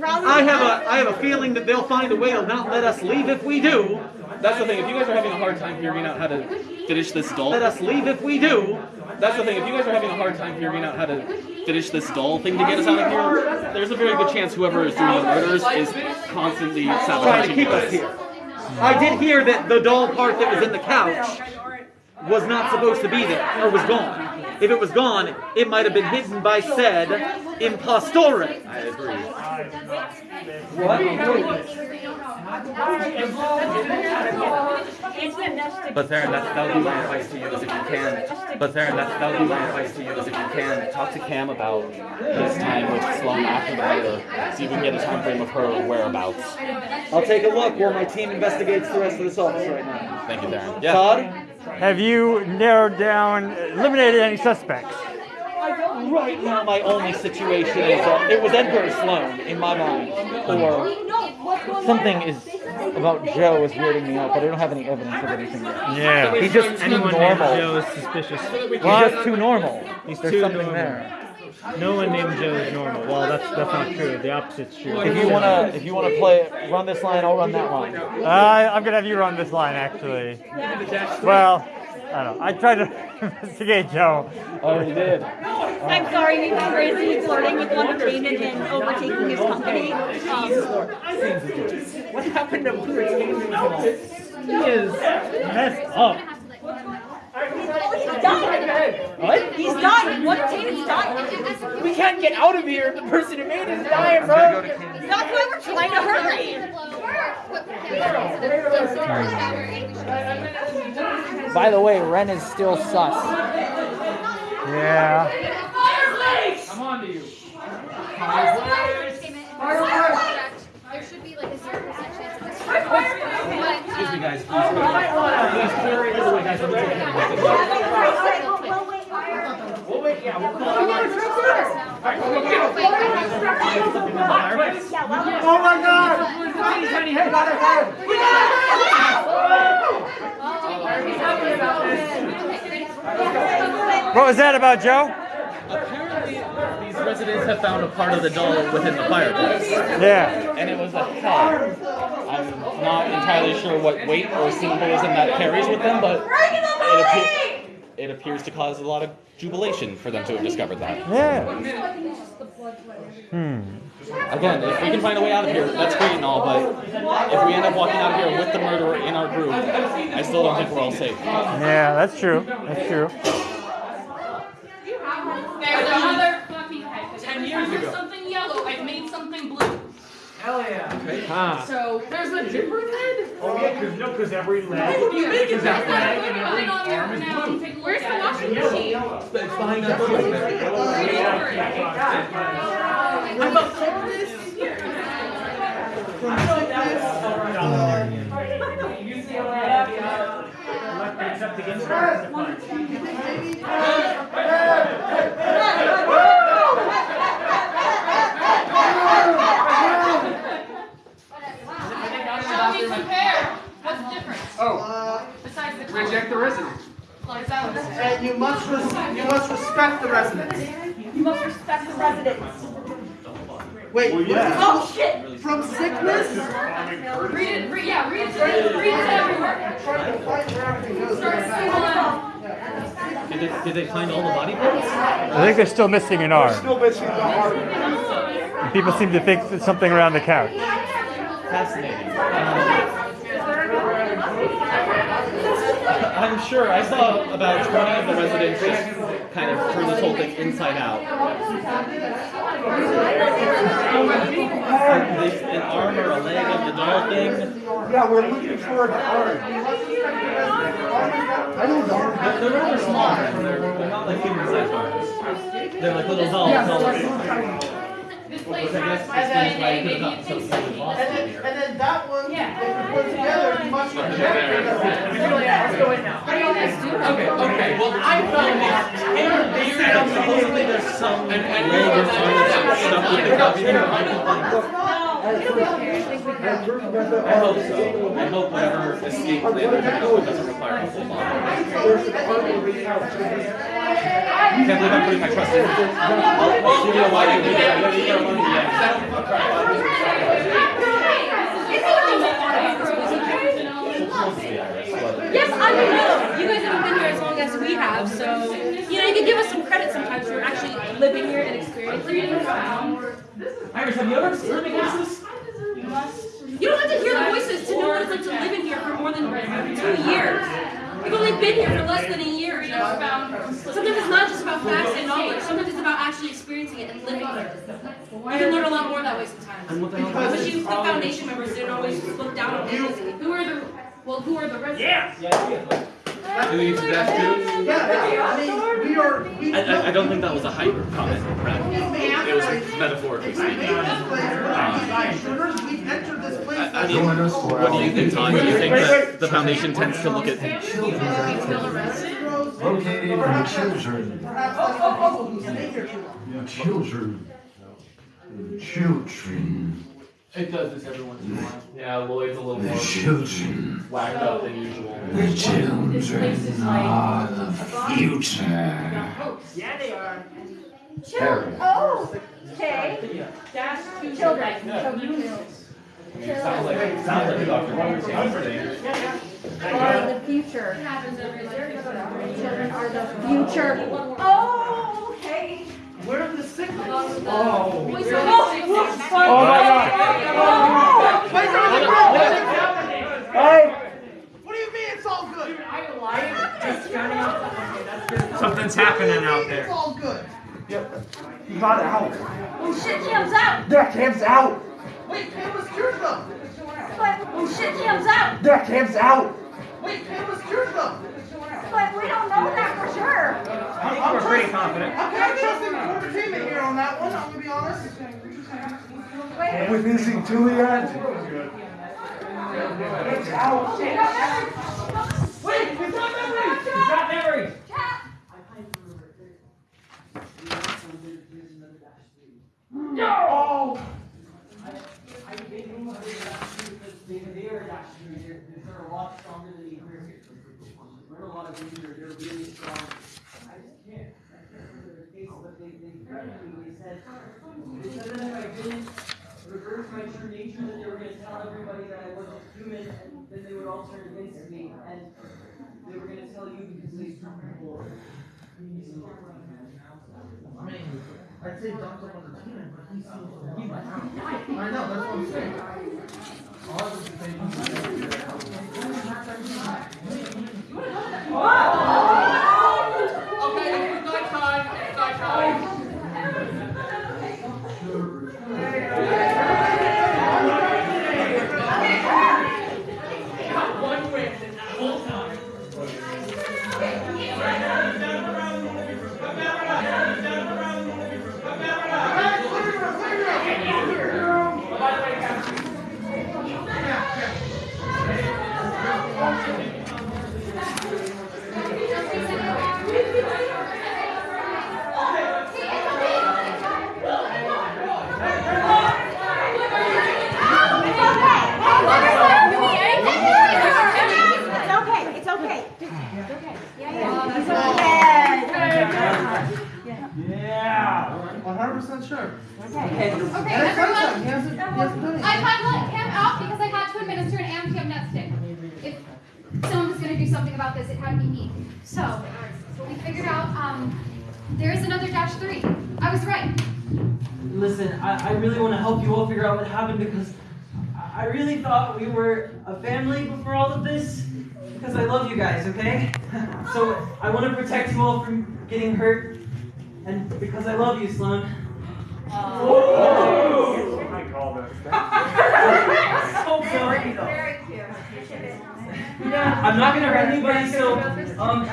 I have a I have a feeling that they'll find a way to not let us leave if we do. That's the thing. If you guys are having a hard time figuring out how to finish this doll, Let us leave if we do. That's the thing. If you guys are having a hard time figuring out how to finish this doll thing to get us out of here, there's a very good chance whoever is doing the murders is constantly Trying to keep us here. I did hear that the doll part that was in the couch was not supposed to be there, or was gone. If it was gone, it might have been hidden by said impostore. I agree. What? But Theron, that, that would be my advice to you is if you can. But Theron, that, that would be my advice to you is if you can, talk to Cam about his time with Sloan after the murder. See if we can get a time frame of her whereabouts. I'll take a look while my team investigates the rest of this office right now. Thank you, Theron. Todd? Have you narrowed down, eliminated any suspects? Right now, my only situation is uh, it was Edgar Sloan in my mind, or Something is about Joe is weirding me out, but I don't have any evidence of anything yet. Yeah. He's just too Anyone normal. Joe is suspicious. He's just too normal. He's There's too something normal. there. No one named Joe is normal. Well, that's that's not true. The opposite's true. If you wanna, if you wanna play, run this line, I'll run that line. Uh, I'm gonna have you run this line, actually. Well, I don't know. I tried to investigate Joe. Oh, you did. I'm sorry, we've been crazy flirting with Wondertainment and overtaking his company. Um, What happened to Entertainment? He is messed up. He's dying. What? He's dying. Wondertainment's dying. We can't get out of here. The person who made it is dying, bro. That's why we're trying to hurry. By the way, Ren is still sus. Yeah. I'm on to you. There should be like a zero percent chance of this. But, Excuse me, guys. Please, Please clear it away, guys. Let me take care of. We'll wait, yeah, we'll call Oh my God! Tiny, tiny head, got a head! What was that about, Joe? These residents have found a part of the doll within the fireplace. Yeah. And it was a head. I'm not entirely sure what weight or symbolism that carries with them, but it, appear- it appears to cause a lot of jubilation for them to have discovered that. Yeah. Hmm. Again, if we can find a way out of here, that's great and all, but if we end up walking out of here with the murderer in our group, I still don't think we're all safe. Yeah, that's true. That's true. There's another fucking head. Ten years I've made ago. something yellow. I've made something blue. Hell yeah. Huh. So ah. There's a different head? Oh, yeah, because, no, because every leg. Why would you make it that way? leg and every Put it on your arm is now blue. take a look Where's the washing machine? It's behind that door. I'm about to this. Except against the Shall we compare? What's the difference? Oh, Besides the color. reject the resident. What is that? And you must, you must respect the residents. You must respect the residents. Wait, Oh shit! from sickness? Read it. Read, yeah, read it. to- Read it to everyone. Trying to fight where everything goes. Start singling. Did they, did they find all the body parts? I think they're still missing an arm. Still missing the heart. And people seem to think there's something around the couch. Fascinating. Um, I'm sure I saw about 20 of the residents just kind of turn this whole thing inside out. They, an arm or a leg of the doll thing. Yeah, we're looking for an arm. I don't know. They're, they're rather small. They're, not like human sized arms. They're like little doll Yeah, dolls. so like tiny. Which I guess explains why you could have something. And then, and then that one, if you put together, you must reject Let's go in now. Okay, okay. Well, I found this. Supposedly there's some leg or arm that's stuck with the couch. It'll be okay. I think we can. I hope so. I hope whatever escape plan they're coming up with doesn't require a full bond. Can't believe I'm putting my trust in you. Well, you know why you did that. You got money Yes, I know. You guys haven't been here as long as we have, so you know you can give us some credit sometimes for actually living here and experiencing it. Um, Iris, have you ever heard me voices? You don't have to hear the voices to know what it's like to live in here for more than two years. We've only been here for less than a year. You know, sometimes it's not just about facts and knowledge. Sometimes it's about actually experiencing it and living it. You can learn a lot more that way sometimes. And what the the foundation members didn't always look down on us. Who are the well? Who are the residents? Do we need to dash two? Yeah, I mean, we are, we. I, I, I don't think that was a hyper comment, Brad. It was metaphorically speaking. Um, We've entered this place. I I mean, what do you think, Tom? Do you think that the foundation tends to look at Located in children. Perhaps that's the people who stay here too long. Children. Children. It does this every once in a while. Yeah, Lloyd's a little The more children. whacked up than usual. The children are the future. Yeah, they are. Harry. Oh, okay. Dash two Children. Sounds like, sounds like a Dr. Wonder's answer. Are the future. Children are the future. Oh, okay. Where are the signals? Oh. Oh. my God. Wait, Hey! What do you mean it's all good? Something's happening out there. It's all good. Yep. You got it out. Oh shit, Cam's out. That camp's out. Wait, Cam was cured though. But oh shit, Cam's out. That camp's out. Wait, Cam was cured though. But we don't know that for sure. I think we're pretty confident. I'm kind of trusting the entertainment here on that one. I'm gonna be honest. Wait. We're missing two yet. It's out. Oh, Wait, we got memory. He's got memory. No. Reverse my true nature, that they were gonna tell everybody that I wasn't human, and then they would all turn against me, and they were gonna tell you because they saw people. I mean, I'd say Doc's up on the team, but he seems to be out. I know, that's what I'm saying. All I was Okay, 좋아. 100% sure. Okay. Okay, okay everyone. He has a, has a I had to let Cam out because I had to administer an amnestic. If someone was going to do something about this, it had to be me. So, we figured out um, there is another dash three. I was right. Listen, I, I really want to help you all figure out what happened because I really thought we were a family before all of this because I love you guys, okay? so I want to protect you all from getting hurt, and because I love you, Sloan. Very cute. I'm not gonna hurt anybody, so um,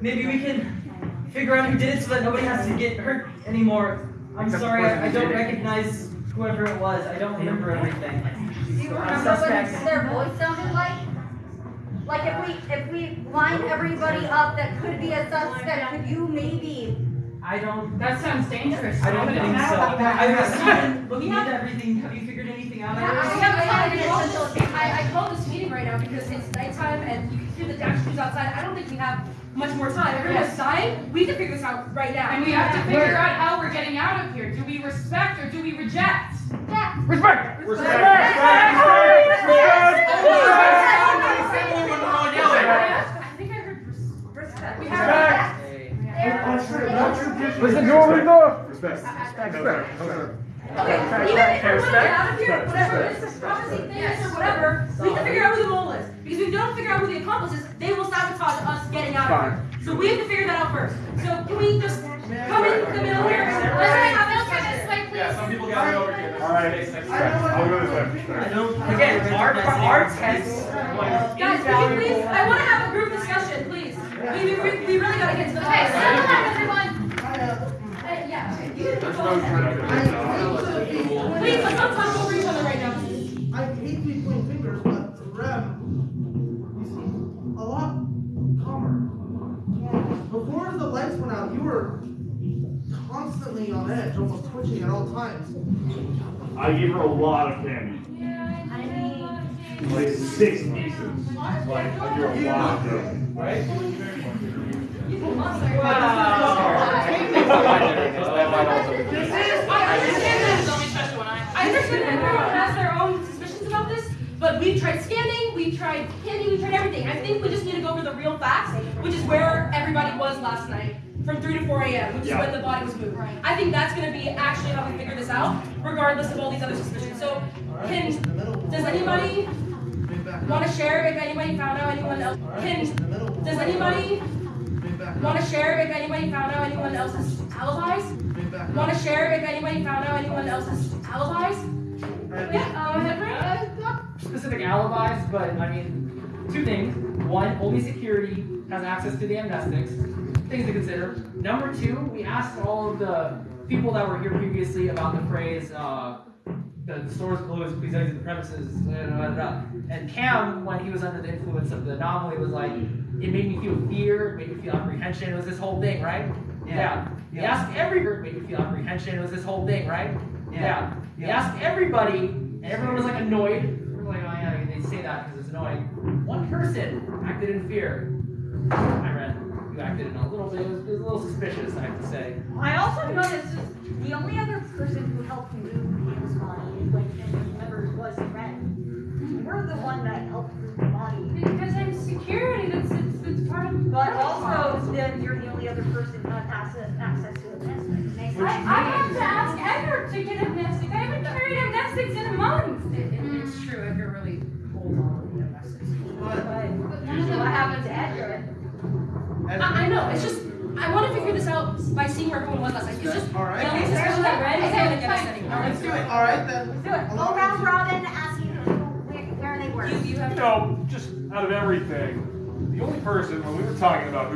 maybe we can figure out who did it so that nobody has to get hurt anymore. I'm sorry, I, I don't recognize whoever it was. I don't remember everything. Do you remember what their voice sounded like? Like if we if we line everybody up that could be a suspect, could you maybe I don't. That sounds dangerous. I don't Stephen. think so. I Yeah. was Stephen, looking at everything, have you figured anything out? Yeah, I, have, I, called this, I, I called this meeting right now because it's nighttime and you can hear the dash crews outside. I don't think we have much more time. Everyone's dying. We have to figure this out right now. And we have to figure out how we're getting out of here. Do we respect or do we reject? Respect! I think I heard res- respect. We have Listen, to Jordan! Respect. Respect. Okay, even if we're gonna get out of here, whatever this it is, promising things or whatever, we have to figure out who the mole is. Because if we don't figure out who the accomplice is, they will sabotage us getting out of here. So we have to figure that out first. So can we just come in the middle here? Let's have this way, please. Yeah, some people got it over here. Alright, I'll go this way. Again, our, our tests. Guys, can you please, I wanna have a group discussion, please. We, we, we really gotta get to the. Okay, settle down, everyone. Uh, yeah, okay. You- There's no Please, let's not talk over each other right now. I hate to be pointing fingers, but Rem, you seem a lot calmer. Before the lights went out, you were constantly on edge, almost twitching at all times. I gave her a lot of candy. I mean, Like six pieces. Like, I gave her a lot of them. Right? I understand that. I understand that everyone has their own suspicions about this, but we've tried scanning, we've tried canning, we've tried everything. I think we just need to go over the real facts, which is where everybody was last night, from 3 to 4 a.m., which is when the body was moved. I think that's gonna be actually how we figure this out, regardless of all these other suspicions. So, can, does anybody want to share if anybody found out anyone else? Can, does anybody want to share if anybody found out anyone else's alibis? Want to share if anybody found out anyone else's alibis? Yeah, uh, Henry? not specific alibis, but I mean, two things. One, only security has access to the amnestics. Things to consider. Number two, we asked all of the people that were here previously about the phrase, uh, the store's closed, please exit the premises, da, da, da. and Cam, when he was under the influence of the anomaly, was like, it made me feel fear, it made me feel apprehension, it was this whole thing, right? Yeah. We asked every it made me feel apprehension, it was this whole thing, right? Yeah. We asked everybody, and everyone was like annoyed. We're like, oh yeah, they say that because it's annoying. One person acted in fear. I read. You acted in a little bit. It was, it was a little suspicious, I have to say. I also noticed the only other person who helped move Ian's body, like, and remember, was Ren. You're mm-hmm. the one that helped move the body. Because I'm security, that's, it's, it's part of. But also, then you're the only other person who has access, access to the nest. I, I have to ask Edgar to get amnestic. I haven't carried amnestics in a month. It's true, Edgar really holds on to the amnestics. What happened to Edgar? I, I know, it's just, I want to figure this out by seeing where everyone was last night. It's just, All right. the only suspicion that Ren is going to get us anywhere. Let's do it. All right, then. Let's do it. go round robin, asking who, where, where they were. You, you have You know, just out of everything, the only person, when we were talking about who